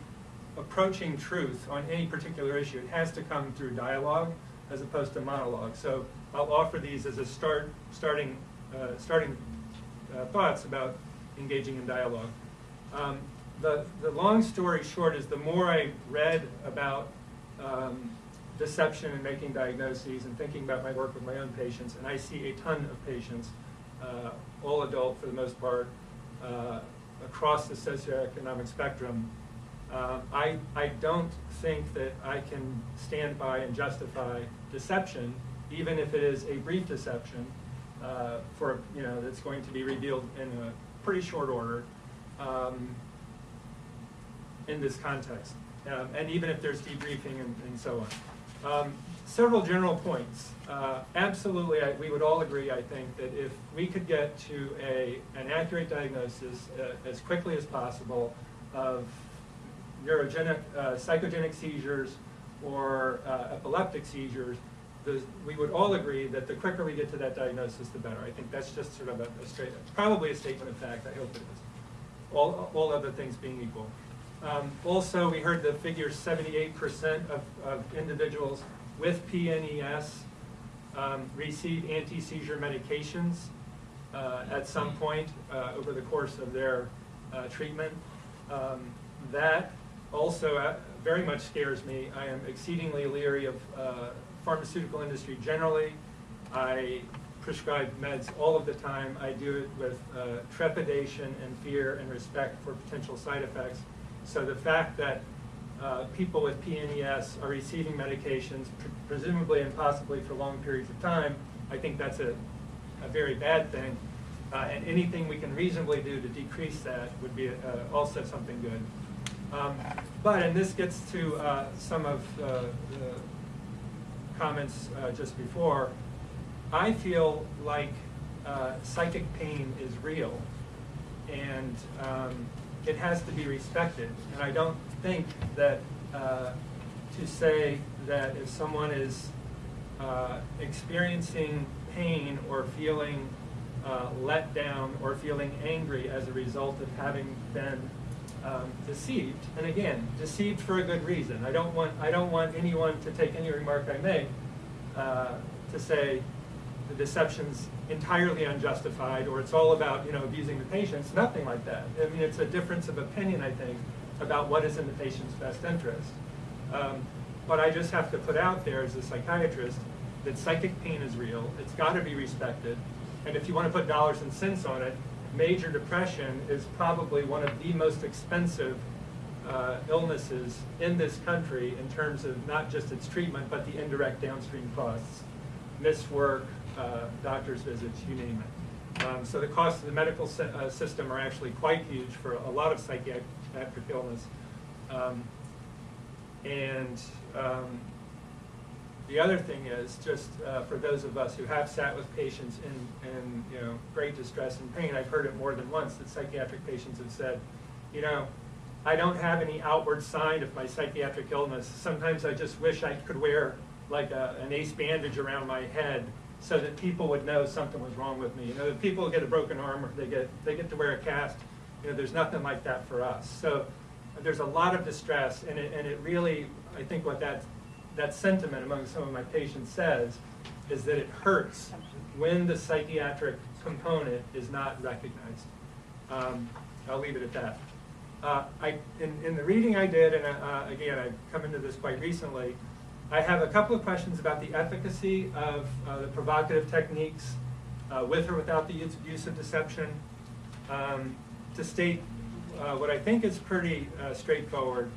approaching truth on any particular issue, it has to come through dialogue as opposed to monologue. So I'll offer these as a start, starting, uh, starting uh, thoughts about engaging in dialogue. Um, the, the long story short is the more I read about um, deception and making diagnoses and thinking about my work with my own patients, and I see a ton of patients, uh, all adult for the most part, uh, across the socioeconomic spectrum. Uh, I, I don't think that I can stand by and justify deception, even if it is a brief deception, uh, for, you know, that's going to be revealed in a pretty short order um, in this context. Um, and even if there's debriefing and, and so on. Um, several general points. Uh, absolutely, I, we would all agree, I think, that if we could get to a, an accurate diagnosis uh, as quickly as possible of neurogenic, uh, psychogenic seizures or uh, epileptic seizures, we would all agree that the quicker we get to that diagnosis, the better. I think that's just sort of a, a straight, probably a statement of fact, I hope it is. All, all other things being equal. Um, also, we heard the figure 78% of, of individuals with PNES um, receive anti-seizure medications uh, at some point uh, over the course of their uh, treatment. Um, that also uh, very much scares me. I am exceedingly leery of uh, pharmaceutical industry generally. I prescribe meds all of the time. I do it with uh, trepidation and fear and respect for potential side effects. So the fact that uh, people with PNES are receiving medications, pre- presumably and possibly for long periods of time, I think that's a, a very bad thing. Uh, and anything we can reasonably do to decrease that would be uh, also something good. Um, but, and this gets to uh, some of uh, the comments uh, just before, I feel like psychic pain is real and um, it has to be respected. And I don't think that uh, to say that if someone is uh, experiencing pain or feeling uh, let down or feeling angry as a result of having been um, deceived, and again, deceived for a good reason. I don't want I don't want anyone to take any remark I make uh, to say the deception's entirely unjustified or it's all about you know abusing the patients. Nothing like that. I mean, it's a difference of opinion, I think, about what is in the patient's best interest. Um, but I just have to put out there as a psychiatrist that psychic pain is real. It's got to be respected. And if you want to put dollars and cents on it, major depression is probably one of the most expensive uh, illnesses in this country in terms of not just its treatment, but the indirect downstream costs. Missed work, uh, doctor's visits, you name it. Um, so the costs of the medical sy- uh, system are actually quite huge for a lot of psychiatric illness. Um, and um, the other thing is, just uh, for those of us who have sat with patients in, in you know, great distress and pain, I've heard it more than once that psychiatric patients have said, you know, I don't have any outward sign of my psychiatric illness. Sometimes I just wish I could wear like a, an ace bandage around my head so that people would know something was wrong with me. You know, if people get a broken arm or they get, they get to wear a cast, you know, there's nothing like that for us. So there's a lot of distress and it, and it really, I think what that, that sentiment among some of my patients says is that it hurts when the psychiatric component is not recognized. Um, I'll leave it at that. Uh, I, in, in the reading I did, and uh, again, I've come into this quite recently, I have a couple of questions about the efficacy of uh, the provocative techniques uh, with or without the use, of deception. Um, to state uh, what I think is pretty uh, straightforward,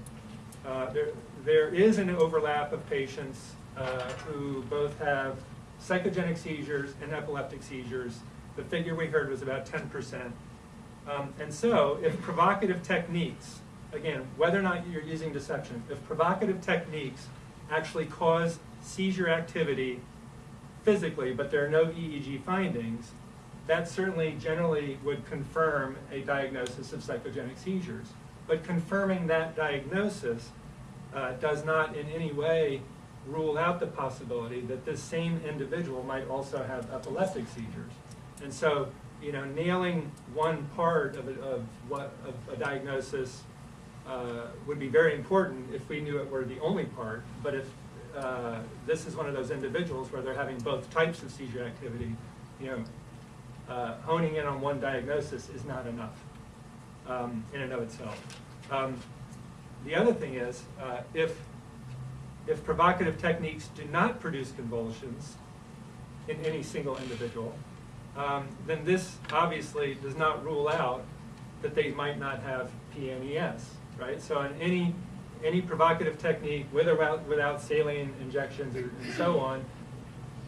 uh, there, there is an overlap of patients uh, who both have psychogenic seizures and epileptic seizures. The figure we heard was about 10%. Um, and so, if provocative techniques, again, whether or not you're using deception, if provocative techniques actually cause seizure activity physically, but there are no EEG findings, that certainly generally would confirm a diagnosis of psychogenic seizures. But confirming that diagnosis uh, does not in any way rule out the possibility that this same individual might also have epileptic seizures. And so, you know, nailing one part of, a, of what of a diagnosis uh, would be very important if we knew it were the only part. But if uh, this is one of those individuals where they're having both types of seizure activity, you know, uh, honing in on one diagnosis is not enough um, in and of itself. Um, the other thing is, uh, if if provocative techniques do not produce convulsions in any single individual, um, then this obviously does not rule out that they might not have PNES, right? So in any any provocative technique, with or without, without saline injections or, and so on,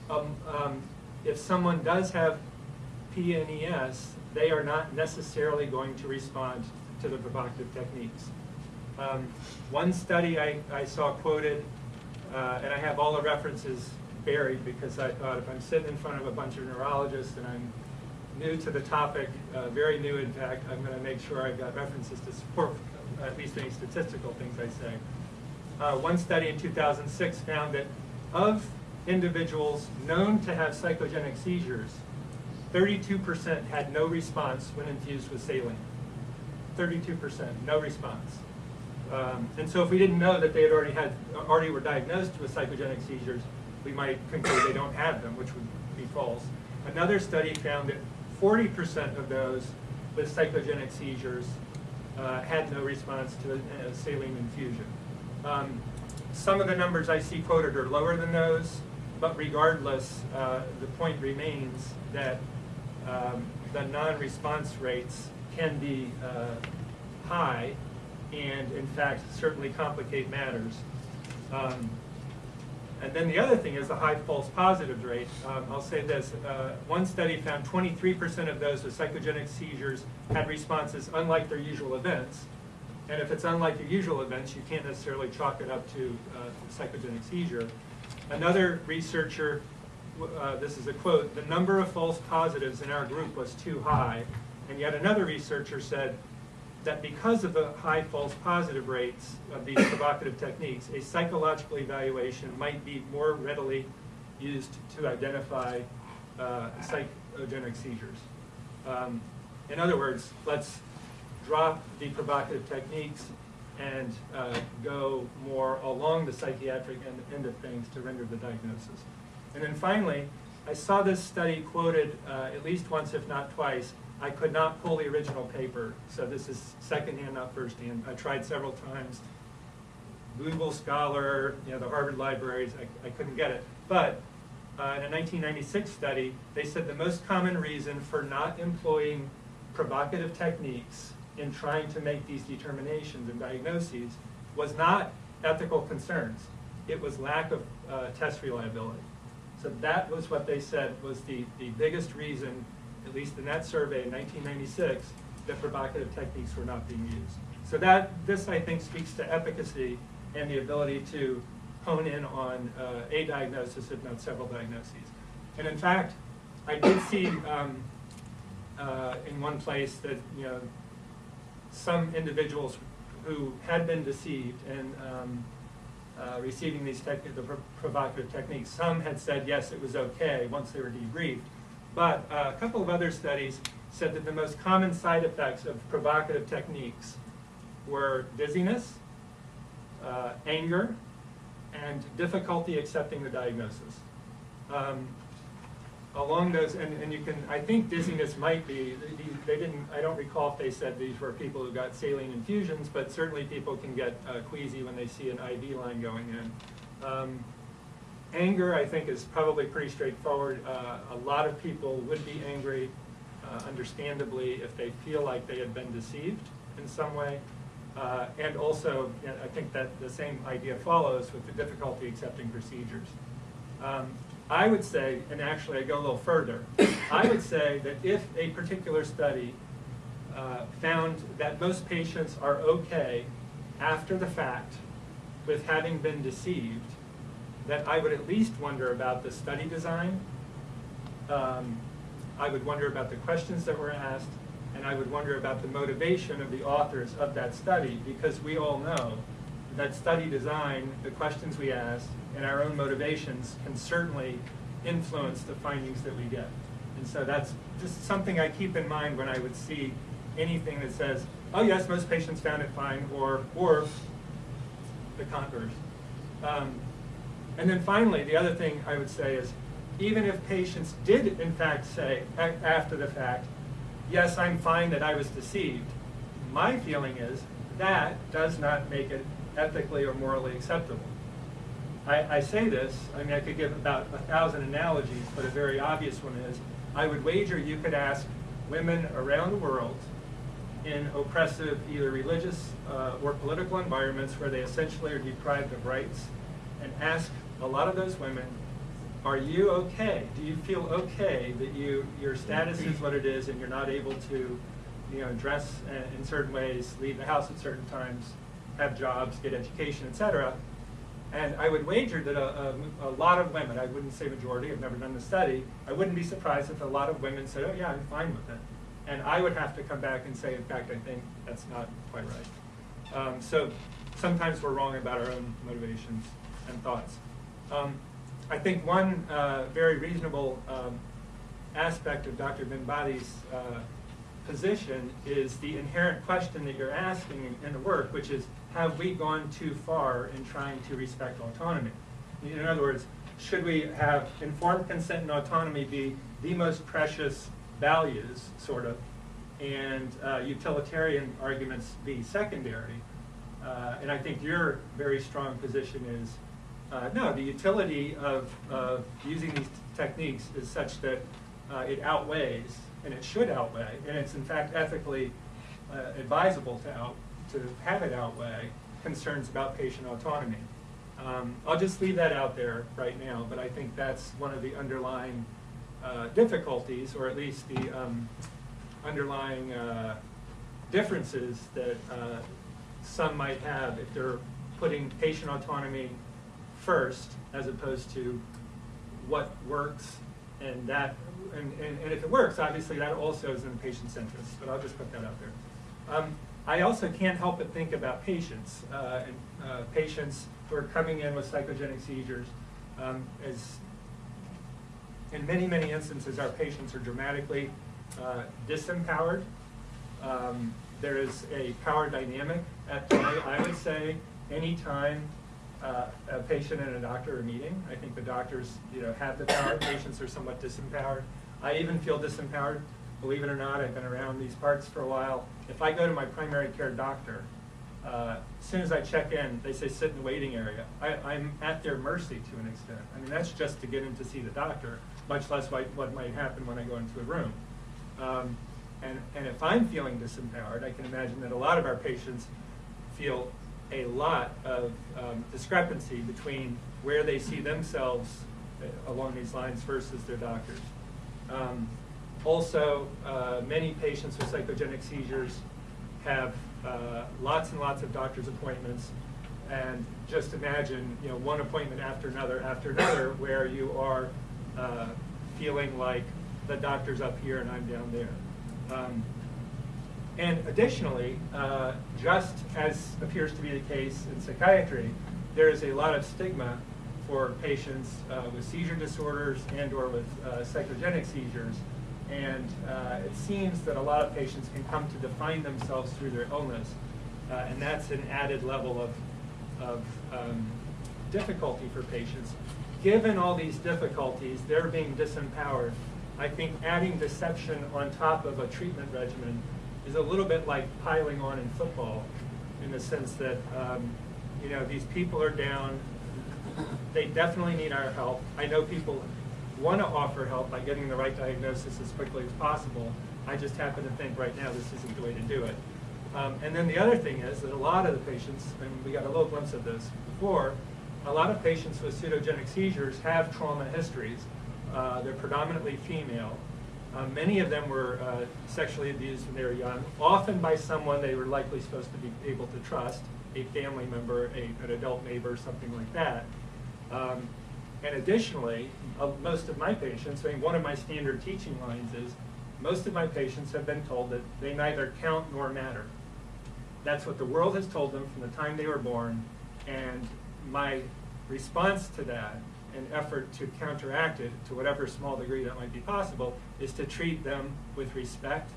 um, um, if someone does have PNES, they are not necessarily going to respond to the provocative techniques. Um, one study I, I saw quoted, uh, and I have all the references buried because I thought if I'm sitting in front of a bunch of neurologists and I'm new to the topic, uh, very new in fact, I'm going to make sure I've got references to support at least any statistical things I say. Uh, one study in 2006 found that of individuals known to have psychogenic seizures, 32% had no response when infused with saline. 32%, no response. Um, and so if we didn't know that they had already had, already were diagnosed with psychogenic seizures, we might conclude they don't have them, which would be false. Another study found that 40% of those with psychogenic seizures uh, had no response to a, saline infusion. Um, some of the numbers I see quoted are lower than those, but regardless, uh, the point remains that um, the non-response rates can be uh, high, and in fact certainly complicate matters. Um, and then the other thing is the high false positives rate. Um, I'll say this, uh, one study found 23% of those with psychogenic seizures had responses unlike their usual events. And if it's unlike your usual events, you can't necessarily chalk it up to uh, psychogenic seizure. Another researcher, uh, this is a quote, the number of false positives in our group was too high. And yet another researcher said that because of the high false positive rates of these <coughs> provocative techniques, a psychological evaluation might be more readily used to identify uh, psychogenic seizures. Um, in other words, let's drop the provocative techniques and uh, go more along the psychiatric end, end of things to render the diagnosis. And then finally, I saw this study quoted uh, at least once, if not twice. I could not pull the original paper, so this is secondhand, not firsthand. I tried several times. Google Scholar, you know, the Harvard libraries, I, I couldn't get it. But uh, in a 1996 study, they said the most common reason for not employing provocative techniques in trying to make these determinations and diagnoses was not ethical concerns. It was lack of uh, test reliability. So that was what they said was the, the biggest reason, at least in that survey in 1996, that provocative techniques were not being used. So that, this I think speaks to efficacy and the ability to hone in on uh, a diagnosis, if not several diagnoses. And in fact, I did see um, uh, in one place that, you know, some individuals who had been deceived and um, uh, receiving these the pro- provocative techniques, some had said yes, it was okay once they were debriefed. But uh, a couple of other studies said that the most common side effects of provocative techniques were dizziness, uh, anger, and difficulty accepting the diagnosis. Um, along those, and, and you can, I think dizziness might be, they- didn't, I don't recall if they said these were people who got saline infusions, but certainly people can get uh, queasy when they see an IV line going in. Um, Anger, I think, is probably pretty straightforward. Uh, a lot of people would be angry, uh, understandably, if they feel like they had been deceived in some way. Uh, and also, you know, I think that the same idea follows with the difficulty accepting procedures. Um, I would say, and actually I go a little further, I would say that if a particular study uh, found that most patients are okay after the fact with having been deceived, that I would at least wonder about the study design. Um, I would wonder about the questions that were asked, and I would wonder about the motivation of the authors of that study, because we all know that study design, the questions we ask, and our own motivations can certainly influence the findings that we get. And so that's just something I keep in mind when I would see anything that says, oh yes, most patients found it fine, or, or the converse. Um, and then finally, the other thing I would say is, even if patients did in fact say, after the fact, yes, I'm fine that I was deceived, my feeling is that does not make it ethically or morally acceptable. I, I say this, I mean, I could give about a thousand analogies, but a very obvious one is, I would wager you could ask women around the world in oppressive, either religious uh, or political environments where they essentially are deprived of rights, and ask a lot of those women, are you okay? Do you feel okay that you your status is what it is and you're not able to, you know, dress in certain ways, leave the house at certain times, have jobs, get education, etc. And I would wager that a, a, a lot of women, I wouldn't say majority, I've never done the study, I wouldn't be surprised if a lot of women said, oh yeah, I'm fine with it. And I would have to come back and say, in fact, I think that's not quite right. Um, so sometimes we're wrong about our own motivations and thoughts. Um, I think one uh, very reasonable um, aspect of Dr. Benbadis' uh, position is the inherent question that you're asking in, in the work, which is, have we gone too far in trying to respect autonomy? In other words, should we have informed consent and autonomy be the most precious values, sort of, and uh, utilitarian arguments be secondary? Uh, and I think your very strong position is, uh, no, the utility of, of using these techniques is such that uh, it outweighs, and it should outweigh, and it's in fact ethically uh, advisable to out, to have it outweigh concerns about patient autonomy. Um, I'll just leave that out there right now, but I think that's one of the underlying uh, difficulties, or at least the um, underlying uh, differences that uh, some might have if they're putting patient autonomy first as opposed to what works and that, and, and, and if it works, obviously that also is in the patient's interest, but I'll just put that out there. Um, I also can't help but think about patients, uh, and, uh, patients who are coming in with psychogenic seizures. Um, as in many, many instances, our patients are dramatically uh, disempowered. Um, there is a power dynamic at play. I would say anytime uh, a patient and a doctor are meeting, I think the doctors, you know, have the power. Patients are somewhat disempowered. I even feel disempowered. Believe it or not, I've been around these parts for a while. If I go to my primary care doctor, uh, as soon as I check in, they say sit in the waiting area. I, I'm at their mercy to an extent. I mean, that's just to get in to see the doctor, much less what, what might happen when I go into a room. Um, and, and if I'm feeling disempowered, I can imagine that a lot of our patients feel a lot of um, discrepancy between where they see themselves uh, along these lines versus their doctors. Um, also, uh, many patients with psychogenic seizures have uh, lots and lots of doctor's appointments. And just imagine, you know, one appointment after another after another where you are uh, feeling like the doctor's up here and I'm down there. Um, and additionally, uh, just as appears to be the case in psychiatry, there is a lot of stigma for patients uh, with seizure disorders and or with uh, psychogenic seizures. And uh, it seems that a lot of patients can come to define themselves through their illness. Uh, and that's an added level of, of um, difficulty for patients. Given all these difficulties, they're being disempowered. I think adding deception on top of a treatment regimen is a little bit like piling on in football in the sense that, um, you know, these people are down. They definitely need our help. I know people want to offer help by getting the right diagnosis as quickly as possible. I just happen to think right now this isn't the way to do it. Um, and then the other thing is that a lot of the patients, and we got a little glimpse of this before, a lot of patients with pseudogenic seizures have trauma histories. Uh, they're predominantly female. Uh, many of them were uh, sexually abused when they were young, often by someone they were likely supposed to be able to trust, a family member, a, an adult neighbor, something like that. Um, and additionally, uh, most of my patients, I mean, one of my standard teaching lines is, most of my patients have been told that they neither count nor matter. That's what the world has told them from the time they were born, and my response to that, an effort to counteract it to whatever small degree that might be possible, is to treat them with respect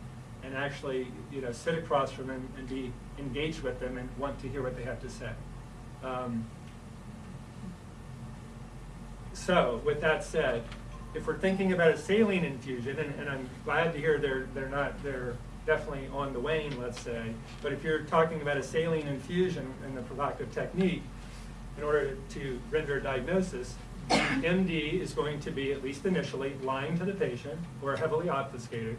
and actually, you know, sit across from them and be engaged with them and want to hear what they have to say. Um, so, with that said, if we're thinking about a saline infusion, and, and I'm glad to hear they're, they're not, they're definitely on the wane, let's say, but if you're talking about a saline infusion and the provocative technique, in order to render a diagnosis, MD is going to be, at least initially, lying to the patient or heavily obfuscated.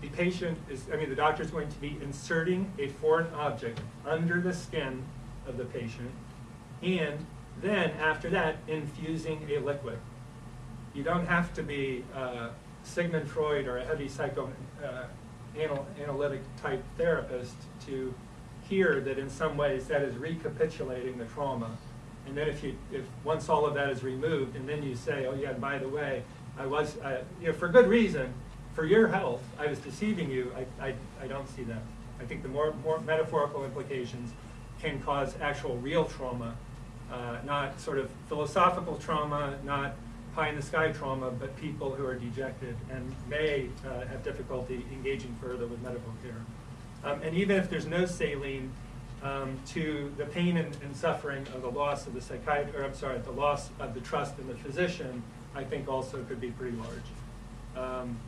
The patient is, I mean, the doctor is going to be inserting a foreign object under the skin of the patient and then, after that, infusing a liquid. You don't have to be uh, Sigmund Freud or a heavy psycho uh, anal analytic type therapist to hear that in some ways that is recapitulating the trauma. And then if you, if once all of that is removed, and then you say, oh yeah, by the way, I was, you know, for good reason, for your health, I was deceiving you. I, I, I don't see that. I think the more, more metaphorical implications can cause actual real trauma uh, not sort of philosophical trauma, not pie in the sky trauma, but people who are dejected and may uh, have difficulty engaging further with medical care. Um, and even if there's no saline, um, to the pain and, and, suffering of the loss of the psychiatrist, or I'm sorry, the loss of the trust in the physician, I think also could be pretty large. Um,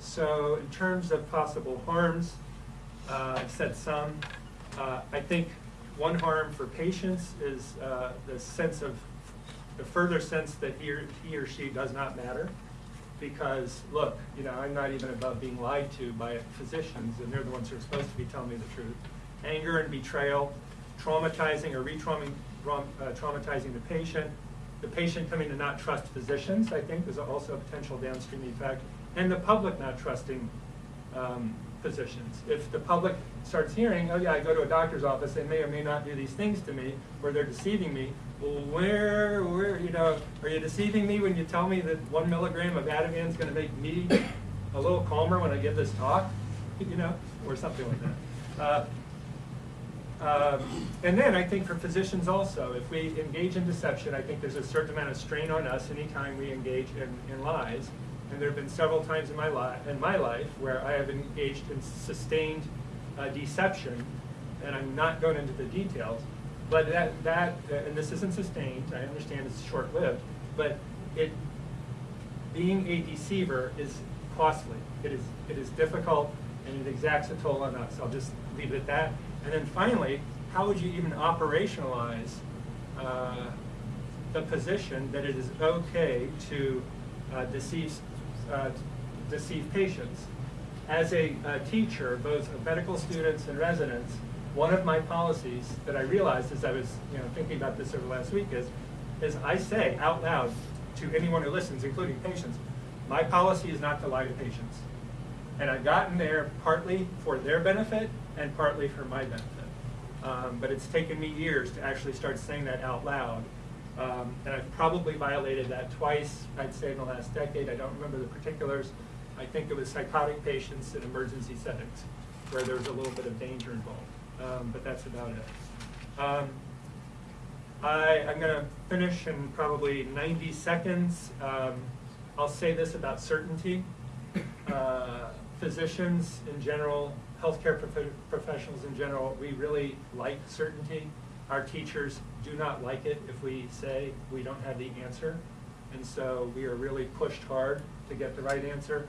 so in terms of possible harms, uh, I've said some. Uh, I think one harm for patients is uh, the sense of, the further sense that he or, he or she does not matter. Because, look, you know, I'm not even above being lied to by physicians, and they're the ones who are supposed to be telling me the truth. Anger and betrayal, traumatizing or re-traumatizing uh, the patient, the patient coming to not trust physicians, I think, is also a potential downstream effect, and the public not trusting um, physicians. If the public starts hearing, oh yeah, I go to a doctor's office, they may or may not do these things to me, or they're deceiving me, well, where, where, you know, are you deceiving me when you tell me that one milligram of Ativan is going to make me a little calmer when I give this talk, <laughs> you know, or something like that. Uh, um, and then I think for physicians also, if we engage in deception, I think there's a certain amount of strain on us anytime we engage in, in lies. And there have been several times in my, li- in my life where I have engaged in sustained uh, deception, and I'm not going into the details, but that, that uh, and this isn't sustained, I understand it's short-lived, but it, being a deceiver is costly. It is, it is difficult, and it exacts a toll on us. I'll just leave it at that. And then finally, how would you even operationalize uh, the position that it is okay to uh, deceive, uh, deceive patients? As a uh, teacher, both of medical students and residents, one of my policies that I realized as I was you know, thinking about this over last week is, is I say out loud to anyone who listens, including patients, my policy is not to lie to patients. And I've gotten there partly for their benefit and partly for my benefit. Um, but it's taken me years to actually start saying that out loud. Um, and I've probably violated that twice, I'd say in the last decade. I don't remember the particulars. I think it was psychotic patients in emergency settings where there was a little bit of danger involved. Um, but that's about it. Um, I, I'm going to finish in probably 90 seconds. Um, I'll say this about certainty. Uh, physicians in general, healthcare prof professionals in general, we really like certainty. Our teachers do not like it if we say we don't have the answer. And so we are really pushed hard to get the right answer.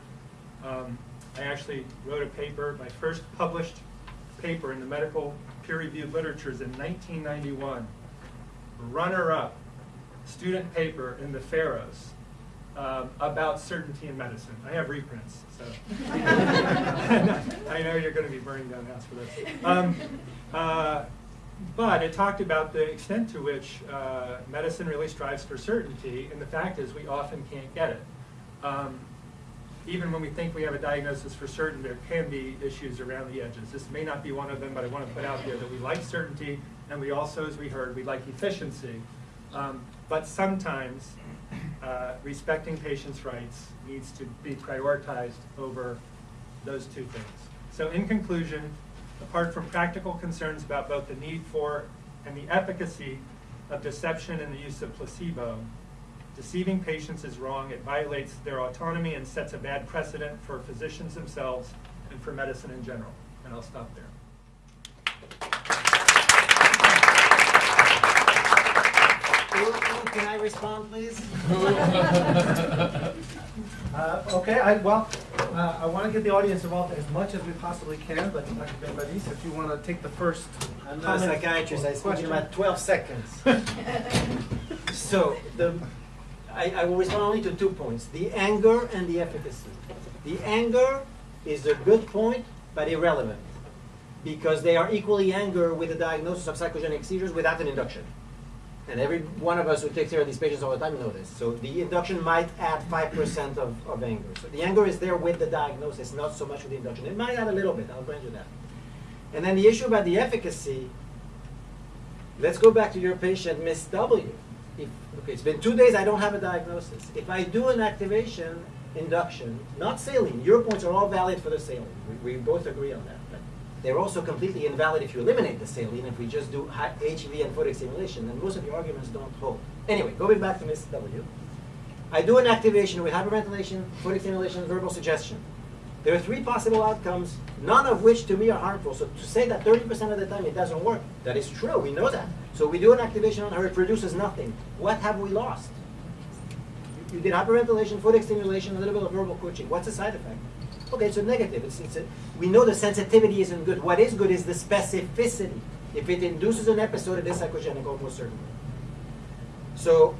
Um, I actually wrote a paper, my first published paper in the medical peer-reviewed literatures in 1991. Runner-up student paper in the Pharos um, about certainty in medicine. I have reprints, so <laughs> <laughs> I know you're going to be burning down the house for this. Um, uh, but it talked about the extent to which uh, medicine really strives for certainty, and the fact is we often can't get it. Um, even when we think we have a diagnosis for certain, there can be issues around the edges. This may not be one of them, but I want to put out there that we like certainty, and we also, as we heard, we like efficiency. Um, but sometimes uh, respecting patients' rights needs to be prioritized over those two things. So in conclusion, apart from practical concerns about both the need for and the efficacy of deception and the use of placebo, deceiving patients is wrong. It violates their autonomy and sets a bad precedent for physicians themselves and for medicine in general. And I'll stop there. Can I respond, please? Uh, okay, I, well, uh, I want to get the audience involved as much as we possibly can, but Dr. Benbadis, if you want to take the first I'm not a psychiatrist, I or speak in question. about 12 seconds. <laughs> So, the, I, I will respond only to two points, the anger and the efficacy. The anger is a good point, but irrelevant, because they are equally anger with the diagnosis of psychogenic seizures without an induction. And every one of us who takes care of these patients all the time know this. So the induction might add 5% of, of anger. So the anger is there with the diagnosis, not so much with the induction. It might add a little bit, I'll grant you that. And then the issue about the efficacy, let's go back to your patient, Miss W. If, okay, it's been two days, I don't have a diagnosis. If I do an activation induction, not saline, your points are all valid for the saline. We, we both agree on that. They're also completely invalid if you eliminate the saline, if we just do HEV and photic stimulation, then most of your arguments don't hold. Anyway, going back to Ms. W. I do an activation with hyperventilation, photic stimulation, verbal suggestion. There are three possible outcomes, none of which to me are harmful. So to say that 30% of the time it doesn't work, that is true, we know that. So we do an activation on her, it produces nothing. What have we lost? You- You did hyperventilation, photic stimulation, a little bit of verbal coaching. What's the side effect? Okay, it's a negative. It's, it's a, we know the sensitivity isn't good. What is good is the specificity. If it induces an episode, it is psychogenic almost certainly. So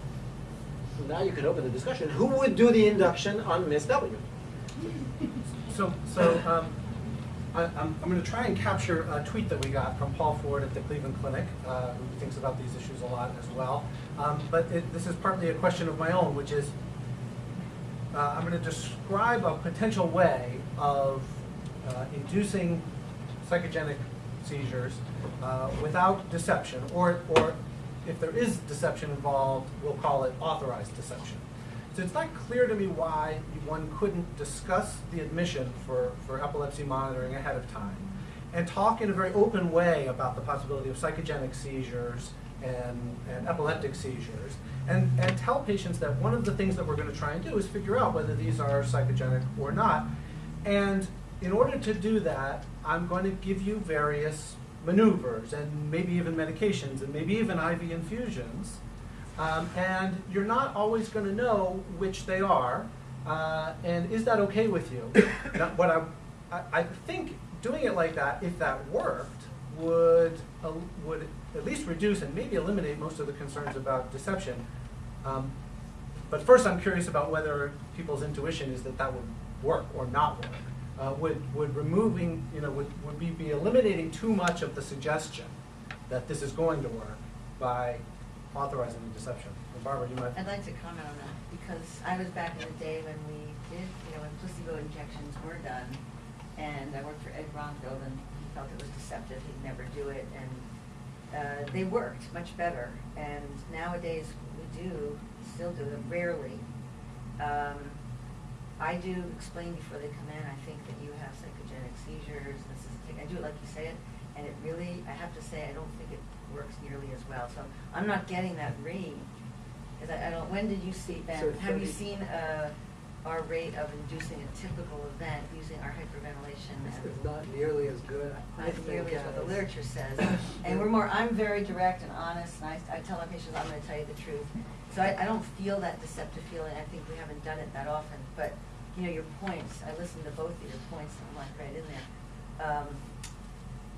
now you can open the discussion. Who would do the induction on Miss W? So, so, um, I, I'm, I'm going to try and capture a tweet that we got from Paul Ford at the Cleveland Clinic, uh, who thinks about these issues a lot as well. Um, but it, this is partly a question of my own, which is uh, I'm going to describe a potential way of uh, inducing psychogenic seizures uh, without deception, or, or if there is deception involved, we'll call it authorized deception. So it's not clear to me why one couldn't discuss the admission for, for epilepsy monitoring ahead of time and talk in a very open way about the possibility of psychogenic seizures and, and epileptic seizures and, and tell patients that one of the things that we're going to try and do is figure out whether these are psychogenic or not. And in order to do that, I'm going to give you various maneuvers and maybe even medications and maybe even IV infusions. Um, and you're not always going to know which they are. Uh, and is that okay with you? <coughs> what I, I, I think doing it like that, if that worked, would uh, would at least reduce and maybe eliminate most of the concerns about deception. Um, but first, I'm curious about whether people's intuition is that that would work or not work. Uh, would would removing, you know, would would be, be eliminating too much of the suggestion that this is going to work by authorizing the deception? And Barbara, you might. I'd like to comment on that, because I was back in the day when we did, you know, when placebo injections were done, and I worked for Ed Bromfield, and he felt it was deceptive, he'd never do it, and uh, they worked much better, and nowadays we do, still do them rarely. Um, I do explain before they come in, I think that you have psychogenic seizures, this is, I do it like you say it, and it really, I have to say, I don't think it works nearly as well, so I'm not getting that read. I, I don't, when did you see, Ben, So have you 30 seen, uh, our rate of inducing a typical event using our hyperventilation? It's and- it's not nearly as good, I not think, nearly as what the as- literature says. <coughs> And we're more, I'm very direct and honest, and I, I tell our patients, I'm gonna tell you the truth. So I, I don't feel that deceptive feeling, I think we haven't done it that often, but, you know, your points, I listened to both of your points, and I'm like right in there. Um,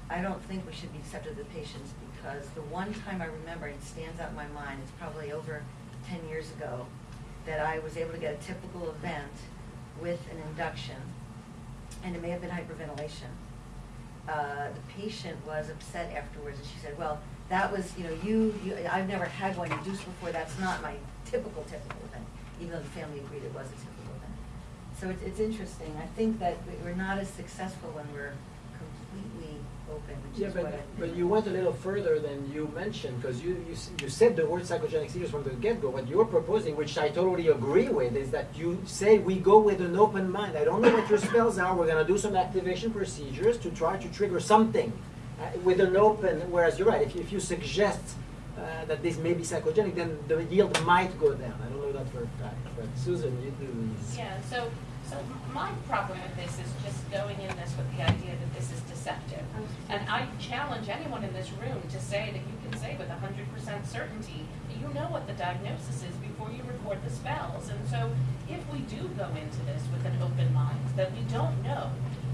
I don't think we should be deceptive to patients, because the one time I remember, it stands out in my mind, it's probably over ten years ago, that I was able to get a typical event with an induction, and it may have been hyperventilation uh, the patient was upset afterwards, and she said, well, that was, you know, you, you, I've never had one induced before, that's not my typical, typical event, even though the family agreed it was a typical. So it's, it's interesting, I think that we- we're not as successful when we're completely open, which Yeah, is but, what I. but you went a little further than you mentioned, because you, you, you said the word psychogenic seizures from the get-go. What you're proposing, which I totally agree with, is that you say we go with an open mind. I don't know what your spells are, we're gonna do some activation procedures to try to trigger something uh, with an open, whereas you're right, if you, if you suggest uh, that this may be psychogenic, then the yield might go down. I don't know that for a fact, but Susan, you do. Yeah, so, so my problem with this is just going in this with the idea that this is deceptive. And I challenge anyone in this room to say that you can say with hundred percent certainty that you know what the diagnosis is before you record the spells. And so if we do go into this with an open mind, that we don't know,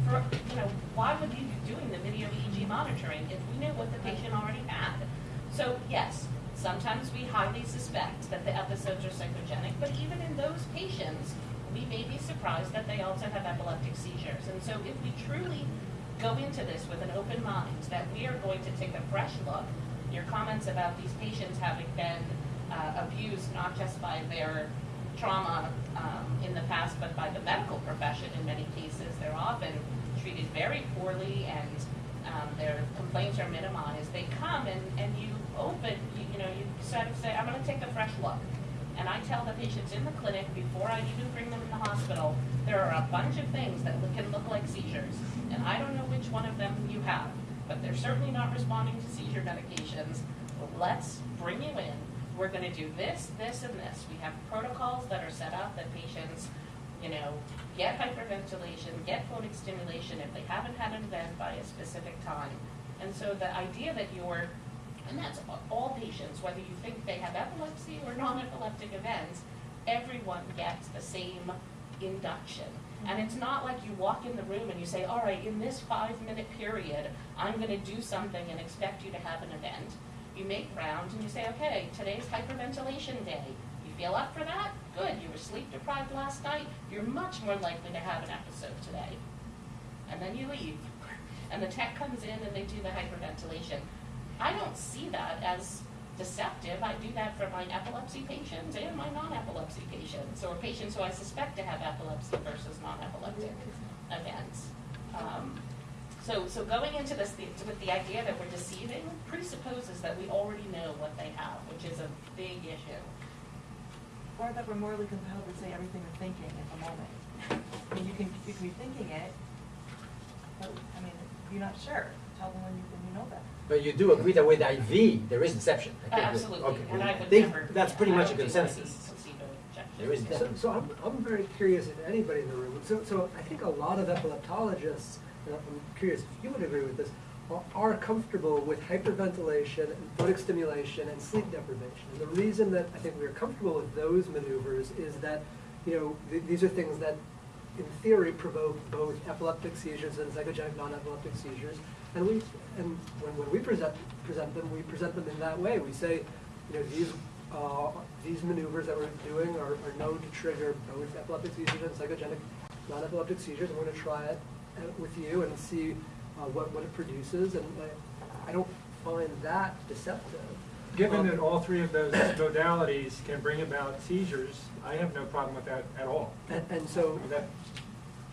for, you know, why would we be doing the video EEG monitoring if we knew what the patient already had? So yes, sometimes we highly suspect that the episodes are psychogenic, but even in those patients, we may be surprised that they also have epileptic seizures. And so if we truly go into this with an open mind, that we are going to take a fresh look, your comments about these patients having been uh, abused not just by their trauma um, in the past, but by the medical profession in many cases. They're often treated very poorly and um, their complaints are minimized. They come and, and you open, you, you know, you sort of say, I'm gonna take a fresh look. And I tell the patients in the clinic, before I even bring them in the hospital, there are a bunch of things that can look like seizures. And I don't know which one of them you have, but they're certainly not responding to seizure medications. Let's bring you in. We're gonna do this, this, and this. We have protocols that are set up that patients, you know, get hyperventilation, get photic stimulation if they haven't had an event by a specific time. And so the idea that you're, and that's all patients, whether you think they have epilepsy or non-epileptic events, everyone gets the same induction. And it's not like you walk in the room and you say, all right, in this five-minute period, I'm gonna do something and expect you to have an event. You make rounds and you say, okay, today's hyperventilation day. You feel up for that? Good, you were sleep deprived last night, you're much more likely to have an episode today. And then you leave. <laughs> and the tech comes in and they do the hyperventilation. I don't see that as deceptive. I do that for my epilepsy patients and my non-epilepsy patients, or patients who I suspect to have epilepsy versus non-epileptic events. Um, so, so going into this the, with the idea that we're deceiving presupposes that we already know what they have, which is a big issue. Or that we're morally compelled to say everything we're thinking at the moment. I mean, you can, you be thinking it, but, I mean, you're not sure, tell them when you, when you know that. But you do agree that with IV, there is deception. I Absolutely, okay. and I I would think never. That's yeah, pretty I much a don't think that consensus. needs placebo. There is So, so I'm, I'm very curious if anybody in the room, so, so I think a lot of epileptologists, and I'm curious if you would agree with this, are, are comfortable with hyperventilation and photic stimulation and sleep deprivation. And the reason that I think we're comfortable with those maneuvers is that, you know, th- these are things that in theory provoke both epileptic seizures and psychogenic non-epileptic seizures. And we, and when, when we present, present them, we present them in that way. We say, you know, these, uh, these maneuvers that we're doing are, are known to trigger both epileptic seizures and psychogenic non-epileptic seizures. We're gonna try it uh, with you and see uh, what, what it produces. And I, I don't find that deceptive. Given Um, that all three of those <coughs> modalities can bring about seizures, I have no problem with that at all. And, and so, That,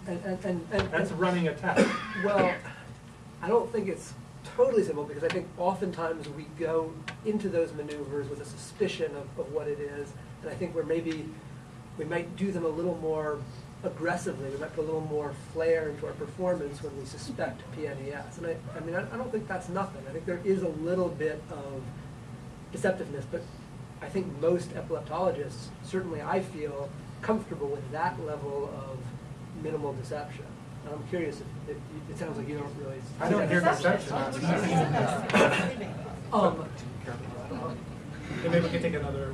and, and, and. and- that's running a test. Well, I don't think it's totally simple because I think oftentimes we go into those maneuvers with a suspicion of, of what it is. And I think we're maybe, we might do them a little more aggressively. We might put a little more flair into our performance when we suspect PNES. And I, I mean, I, I don't think that's nothing. I think there is a little bit of deceptiveness, but I think most epileptologists, certainly I feel comfortable with that level of minimal deception. And I'm curious if, if, it sounds like you don't really. I don't hear deception. <laughs> Um, Okay, maybe we can take another,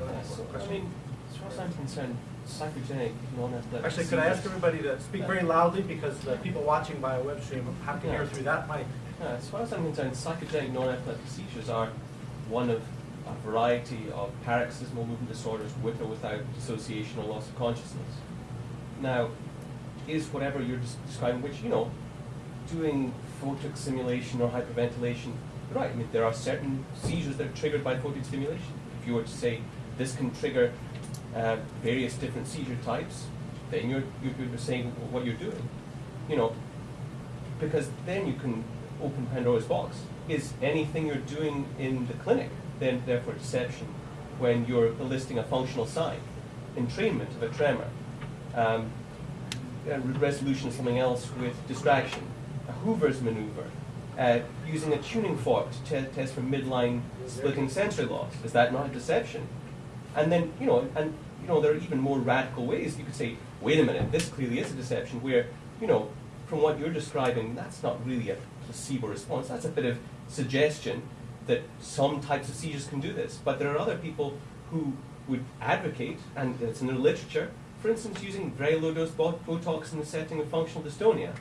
another So, I question. mean, as far as I'm concerned, psychogenic non-epileptic. Actually, could I ask everybody to speak very loudly because the people watching via web stream have to hear Yeah. through that mic? Yeah, as far as I'm concerned, psychogenic non-epileptic seizures are one of a variety of paroxysmal movement disorders with or without dissociation or loss of consciousness. Now, is whatever you're des- describing, which, you know, doing photic stimulation or hyperventilation, right, I mean, there are certain seizures that are triggered by photic stimulation. If you were to say this can trigger uh, various different seizure types, then you're, you're, you're saying what you're doing. You know, because then you can open Pandora's box. Is anything you're doing in the clinic then therefore deception when you're eliciting a functional sign? Entrainment of a tremor, um, a resolution of something else with distraction, a Hoover's maneuver, uh, using a tuning fork to te- test for midline splitting sensory loss. Is that not a deception? And then, you know, and you know, there are even more radical ways. You could say, wait a minute, this clearly is a deception where, you know, from what you're describing, that's not really a placebo response. That's a bit of suggestion that some types of seizures can do this. But there are other people who would advocate, and it's in the literature, for instance, using very low dose bo- Botox in the setting of functional dystonia.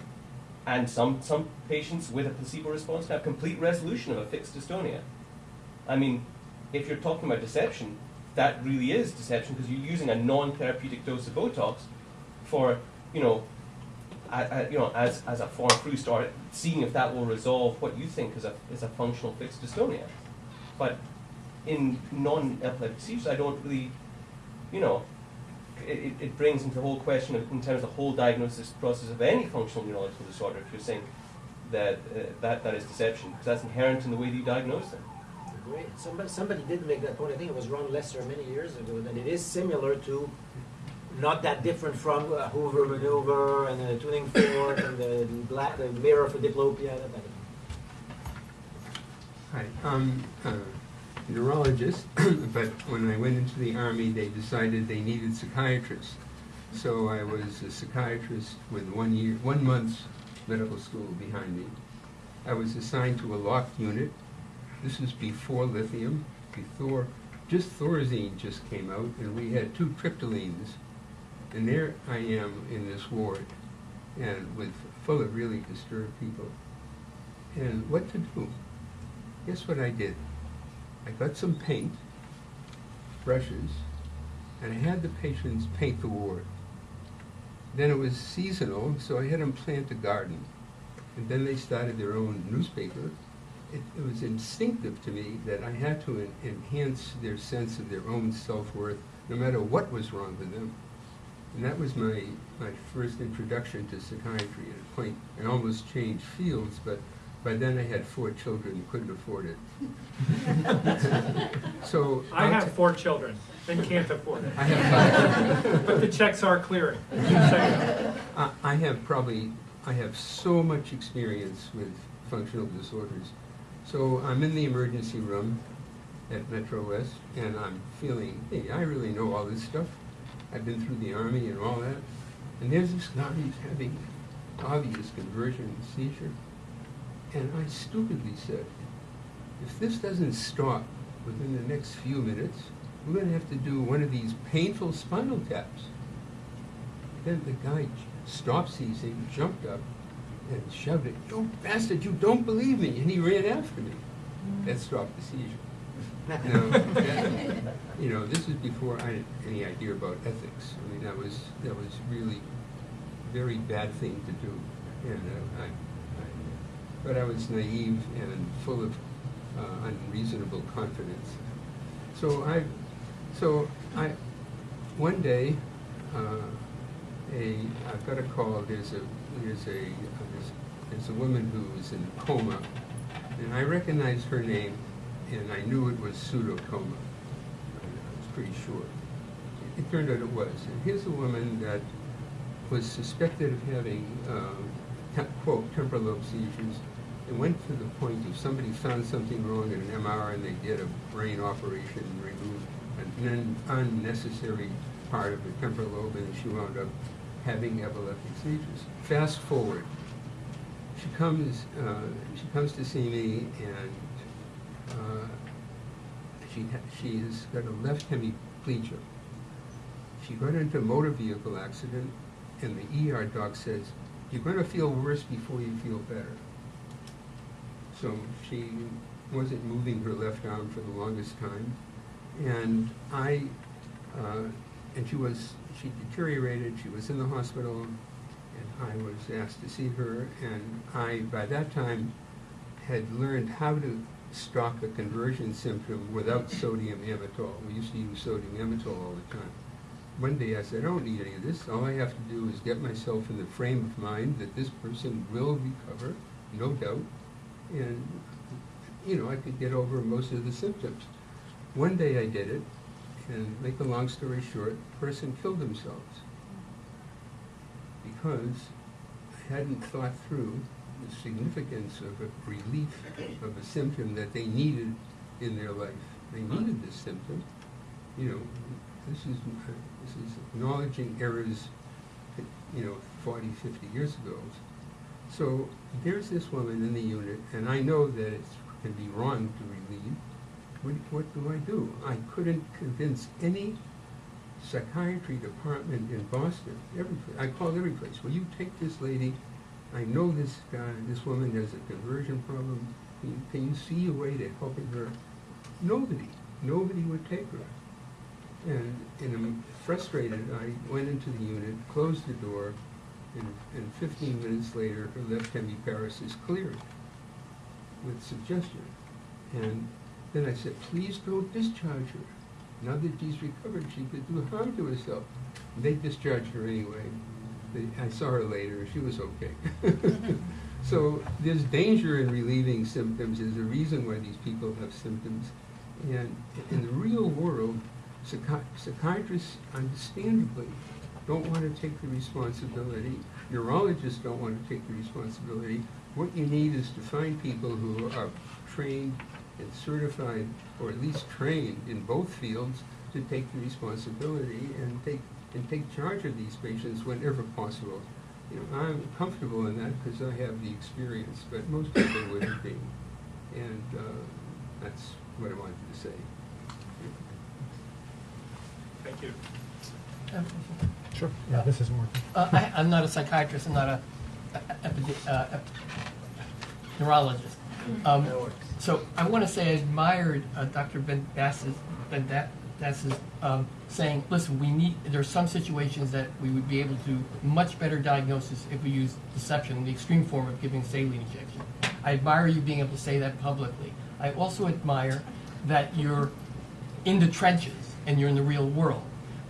And some, some patients with a placebo response have complete resolution of a fixed dystonia. I mean, if you're talking about deception, that really is deception because you're using a non-therapeutic dose of Botox for, you know, you know, as, as a foreign through start, seeing if that will resolve what you think is a, is a functional fixed dystonia. But in non-epileptic seizures, I don't really, you know, it, it, it brings into the whole question of, in terms of the whole diagnosis process of any functional neurological disorder, if you're saying that uh, that, that is deception, because that's inherent in the way that you diagnose them. Great. Somebody, somebody did make that point. I think it was Ron Lesser many years ago. That it is similar to, not that different from a Hoover maneuver and the tuning fork and the, black, the mirror for diplopia. That, that. Hi, I'm a neurologist, <clears throat> but when I went into the Army, they decided they needed psychiatrists. So I was a psychiatrist with one year, one month's medical school behind me. I was assigned to a locked unit. This is before lithium, before, just Thorazine just came out, and we had two triptylines. And there I am in this ward, and with, full of really disturbed people. And what to do? Guess what I did? I got some paint, brushes, and I had the patients paint the ward. Then it was seasonal, so I had them plant a garden. and then they started their own newspaper. It, it was instinctive to me that I had to en- enhance their sense of their own self-worth, no matter what was wrong with them. And that was my, my first introduction to psychiatry. At a point, I almost changed fields, but by then I had four children and couldn't afford it. <laughs> so I uh, have four children and can't afford it. I have five. But the checks are clearing. I I have probably, I have so much experience with functional disorders. So I'm in the emergency room at Metro West, and I'm feeling, hey, I really know all this stuff. I've been through the army and all that. And there's this guy who's having obvious conversion seizure. And I stupidly said, if this doesn't stop within the next few minutes, we're gonna have to do one of these painful spinal taps. Then the guy stopped seizing, jumped up, and shouted, You bastard, you don't believe me! And he ran after me. That stopped the seizure. <laughs> Now, that- you know, this is before I had any idea about ethics. I mean, that was, that was really a very bad thing to do. And uh, I, but I was naive and full of uh, unreasonable confidence. So I, so I, one day, uh, a, I've got a call, there's a, there's a, uh, there's, there's a woman who is in a coma, and I recognized her name, and I knew it was pseudocoma. I was pretty sure. It turned out it was. And here's a woman that was suspected of having, te- quote, temporal lobe seizures. It went to the point of somebody found something wrong in an MR and they did a brain operation and removed an un- unnecessary part of the temporal lobe and she wound up having epileptic seizures. Fast forward, she comes, uh, she comes to see me and uh, she, she has got a left hemiplegia. She got into a motor vehicle accident, and the ER doc says, you're gonna feel worse before you feel better. So she wasn't moving her left arm for the longest time, and I, uh, and she was, she deteriorated, she was in the hospital, and I was asked to see her, and I, by that time, had learned how to stop a conversion symptom without sodium amytal. We used to use sodium amytal all the time. One day I said, I don't need any of this. All I have to do is get myself in the frame of mind that this person will recover, no doubt, and, you know, I could get over most of the symptoms. One day I did it, and make a long story short, the person killed themselves because I hadn't thought through the significance of a relief of a symptom that they needed in their life. They needed this symptom. You know, this is, this is acknowledging errors, you know, 40, 50 years ago. So there's this woman in the unit, and I know that it can be wrong to relieve. What, what do I do? I couldn't convince any psychiatry department in Boston, every, I called every place, will you take this lady? I know this guy, this woman has a conversion problem. Can you, can you see a way to helping her? Nobody, nobody would take her. And, and frustrated, I went into the unit, closed the door, and, and fifteen minutes later, her left hemiparesis cleared with suggestion. And then I said, please don't discharge her. Now that she's recovered, she could do harm to herself. They discharged her anyway. They, I saw her later, she was okay. <laughs> so there's danger in relieving symptoms, there's a reason why these people have symptoms. And in the real world, psychi- psychiatrists understandably don't want to take the responsibility. Neurologists don't want to take the responsibility. What you need is to find people who are trained and certified, or at least trained in both fields, to take the responsibility and take and take charge of these patients whenever possible. You know, I'm comfortable in that because I have the experience, but most people wouldn't be. And uh, that's what I wanted to say. Thank you. Sure. Yeah, this is more. Uh, I, I'm not a psychiatrist, I'm not a, a, epide- uh, ep- neurologist. Um, so I want to say I admired uh, Dr. Ben Bass's, Ben Da- That's um, saying, listen, we need, there are some situations that we would be able to much better diagnosis if we use deception, the extreme form of giving saline injection. I admire you being able to say that publicly. I also admire that you're in the trenches and you're in the real world.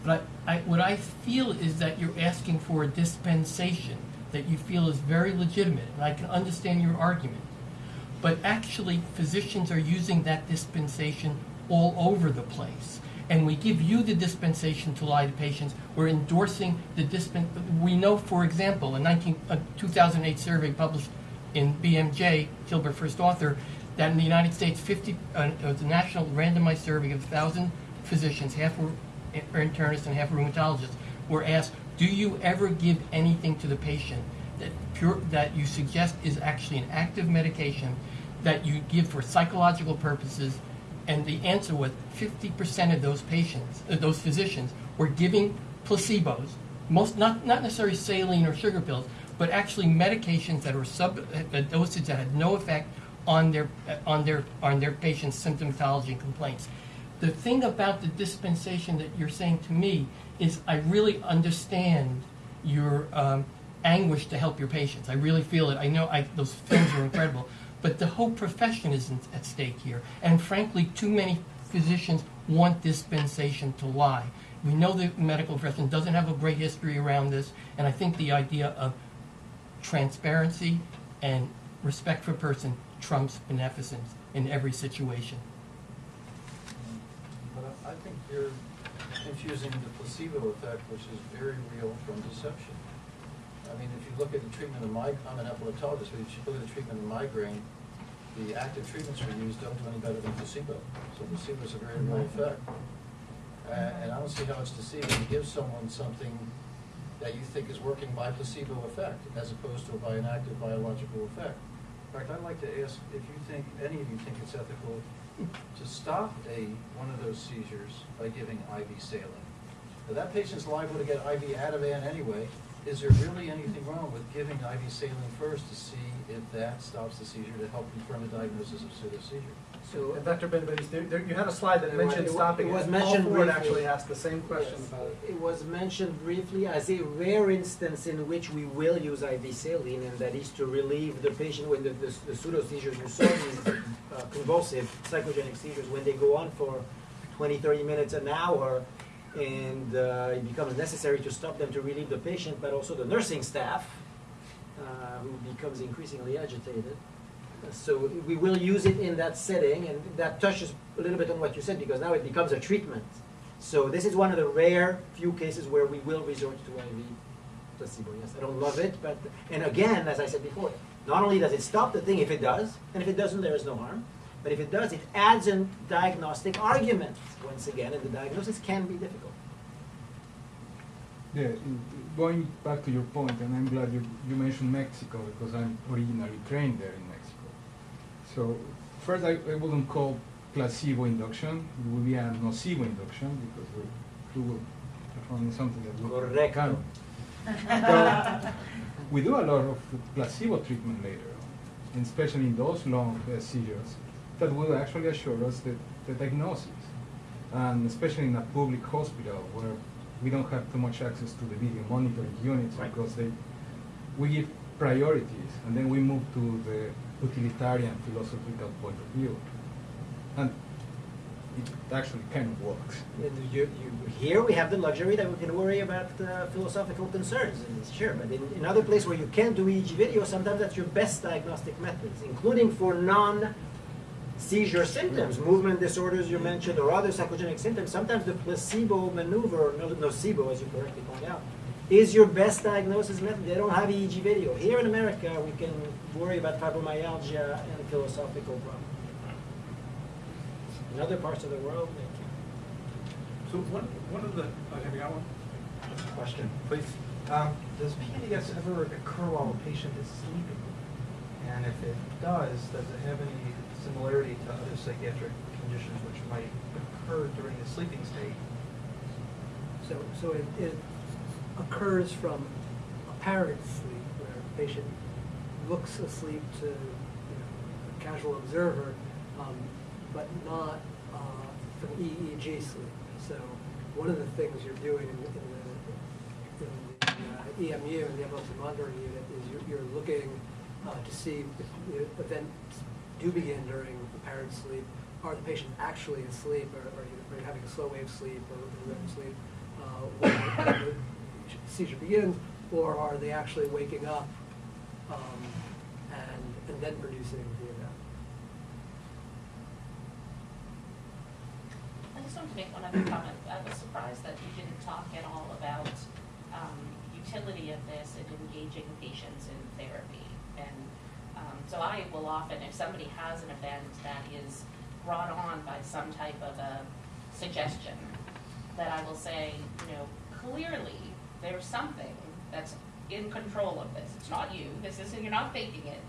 But I, I, what I feel is that you're asking for a dispensation that you feel is very legitimate, and I can understand your argument. But actually, physicians are using that dispensation all over the place. And we give you the dispensation to lie to patients. We're endorsing the dispen. We know, for example, a, 19, a 2008 survey published in BMJ, Tilburt first author, that in the United States, 50, uh, it was a national randomized survey of 1,000 physicians, half were internists and half rheumatologists, were asked, do you ever give anything to the patient that, pure, that you suggest is actually an active medication that you give for psychological purposes? And the answer was 50% of those patients, uh, those physicians, were giving placebos, most not, not necessarily saline or sugar pills, but actually medications that were sub a dosage that had no effect on their on their on their patients' symptomatology and complaints. The thing about the dispensation that you're saying to me is, I really understand your um, anguish to help your patients. I really feel it. I know I, those films are incredible, but the whole profession is at stake here. And frankly, too many physicians want dispensation to lie. We know the medical profession doesn't have a great history around this, and I think the idea of transparency and respect for person trumps beneficence in every situation. But I I think you're confusing the placebo effect, which is very real, from deception. I mean, if you look at the treatment of migraine, I'm an epileptologist, but if you look at the treatment of migraine, the active treatments we use don't do any better than placebo. So placebo is a very real effect. Uh, And I don't see how it's deceiving to give someone something that you think is working by placebo effect, as opposed to by an active biological effect. In fact, I'd like to ask if you think, any of you think it's ethical to stop a, one of those seizures by giving IV saline. Now, that patient's liable to get IV Ativan anyway. Is there really anything wrong with giving IV saline first to see if that stops the seizure to help confirm the diagnosis of pseudoseizure? So, And Dr. Benbadis, there, there, you had a slide that mentioned was- stopping it was mentioned briefly. actually asked the same question Yes. about it. It was mentioned briefly as a rare instance in which we will use IV saline, and that is to relieve the patient when the, the, the pseudo seizures you saw these uh, convulsive psychogenic seizures when they go on for 20, 30 minutes, an hour, and uh, it becomes necessary to stop them to relieve the patient, but also the nursing staff, uh, who becomes increasingly agitated. So we will use it in that setting, and that touches a little bit on what you said, because now it becomes a treatment. So this is one of the rare few cases where we will resort to IV placebo. Yes, I don't love it, but, and again, as I said before, not only does it stop the thing if it does, and if it doesn't, there is no harm, but if it does, it adds a diagnostic argument, once again, and the diagnosis can be difficult. Yeah, going back to your point, and I'm glad you, you mentioned Mexico because I'm originally trained there in. So first, I, I wouldn't call placebo induction. It would be a nocebo induction because we, we will perform something that we Correcto. can. <laughs> But we do a lot of placebo treatment later on, and especially in those long uh, seizures that will actually assure us the, the diagnosis. And especially in a public hospital where we don't have too much access to the video monitoring units Right. because they, we give priorities and then we move to the utilitarian philosophical point of view. And it actually kind of works. You, you, here we have the luxury that we can worry about uh, philosophical concerns, and sure, but in, in other places where you can't do EEG video, sometimes that's your best diagnostic methods, including for non seizure symptoms, movement disorders you mentioned, or other psychogenic symptoms. Sometimes the placebo maneuver, or no- nocebo, as you correctly point out, is your best diagnosis method. They don't have EEG video. Here in America, we can worry about fibromyalgia and philosophical problems. In other parts of the world, they can't. So one, one of the, oh, have you got one? Question. Please. Um, does PDS ever occur while a patient is sleeping? And if it does, does it have any similarity to other psychiatric conditions which might occur during the sleeping state? so, so it, it occurs from apparent sleep, where a patient looks asleep to, you know, a casual observer, um, but not, uh, from EEG sleep. So one of the things you're doing in, in the, in the uh, EMU, in the epilepsy monitoring unit, is you're, you're looking uh, to see if events do begin during apparent sleep. Are the patients actually asleep, or are you, having a slow wave sleep or REM sleep uh, seizure begins, or are they actually waking up um, and, and then producing the event? I just wanted to make one other comment. I was surprised that you didn't talk at all about um, utility of this in engaging patients in therapy. And um, so I will often, if somebody has an event that is brought on by some type of a suggestion, that I will say, you know, clearly there's something that's in control of this. It's not you. This isn't, you're not faking it.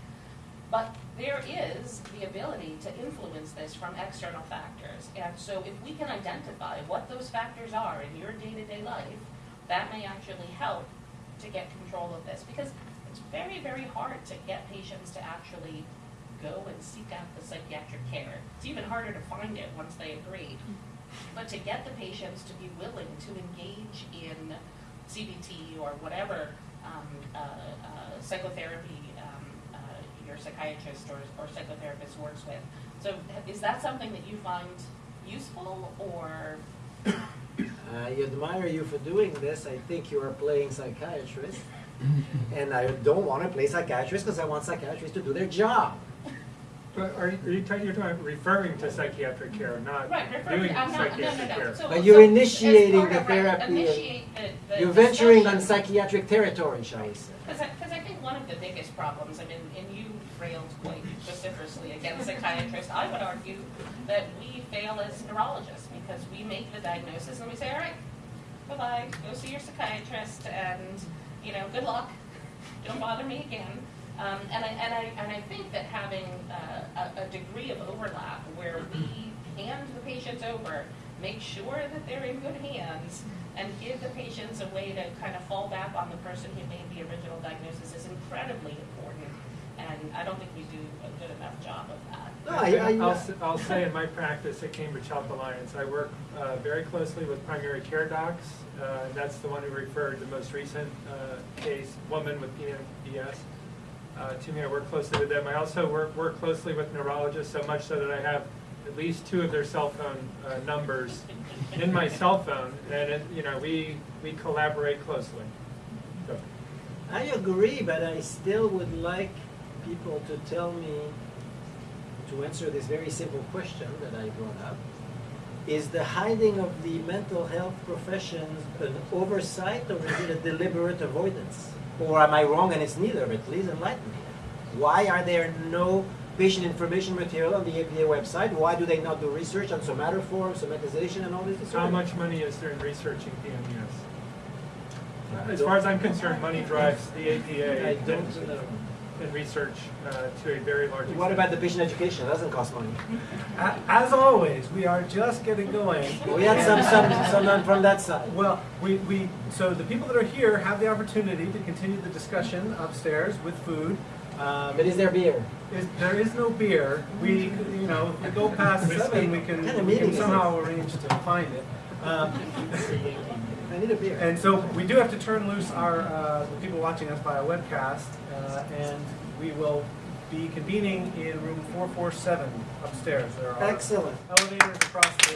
But there is the ability to influence this from external factors. And so if we can identify what those factors are in your day-to-day life, that may actually help to get control of this. Because it's very, very hard to get patients to actually go and seek out the psychiatric care. It's even harder to find it once they agree. Mm-hmm. But to get the patients to be willing to engage in CBT or whatever um, uh, uh, psychotherapy um, uh, your psychiatrist or, or psychotherapist works with. So is that something that you find useful or? I admire you for doing this. I think you are playing psychiatrist. <laughs> and I don't want to play psychiatrist because I want psychiatrists to do their job. But are you, are you talking, you're talking, referring to psychiatric care, not Right, referring- doing I'm not- no, no, psychiatric no. care? So- But you're so as initiating part the of, right, therapy. initiate the- the you're venturing on discussion. psychiatric territory, shall we say. Because I, 'cause I think one of the biggest problems, I mean, and you railed quite vociferously against psychiatrists, I would argue that we fail as neurologists because we make the diagnosis and we say, all right, bye-bye, go see your psychiatrist and, you know, good luck, don't bother me again. Um, and I, and I, and I think that having uh, a, a degree of overlap where we hand the patients over, make sure that they're in good hands, and give the patients a way to kind of fall back on the person who made the original diagnosis is incredibly important. And I don't think we do a good enough job of that. No, I, I, I'll, s- I'll say in my practice at Cambridge Health Alliance, I work uh, very closely with primary care docs. Uh, That's the one who referred the most recent uh, case, woman with PMDS, uh, to me. I work closely with them. I also work, work closely with neurologists, so much so that I have at least two of their cell phone uh, numbers in my <laughs> cell phone. And, it- you know, we, we collaborate closely. So, I agree, but I still would like people to tell me, to answer this very simple question that I brought up, is the hiding of the mental health profession an oversight or is it a deliberate avoidance? Or am I wrong and it's neither, but please enlighten me. Why are there no patient information material on the APA website? Why do they not do research on somatoform, somatization, and all this? How much money is there in researching PNES? As far as I'm concerned, money drives the APA I don't know. And research uh, to a very large extent. What about the patient education? It doesn't cost money. As always, we are just getting going. We had some, some, someone from that side. Well, we, we, so the people that are here have the opportunity to continue the discussion upstairs with food. Um, But is there beer? is, there is no beer. We, you know, if we go past seven, we can, What kind of we can somehow arrange to find it. Um, I need a beer. and so we do have to turn loose our, uh, the people watching us by a webcast, uh, and we will be convening in room four four seven upstairs. There are Excellent. elevators across the.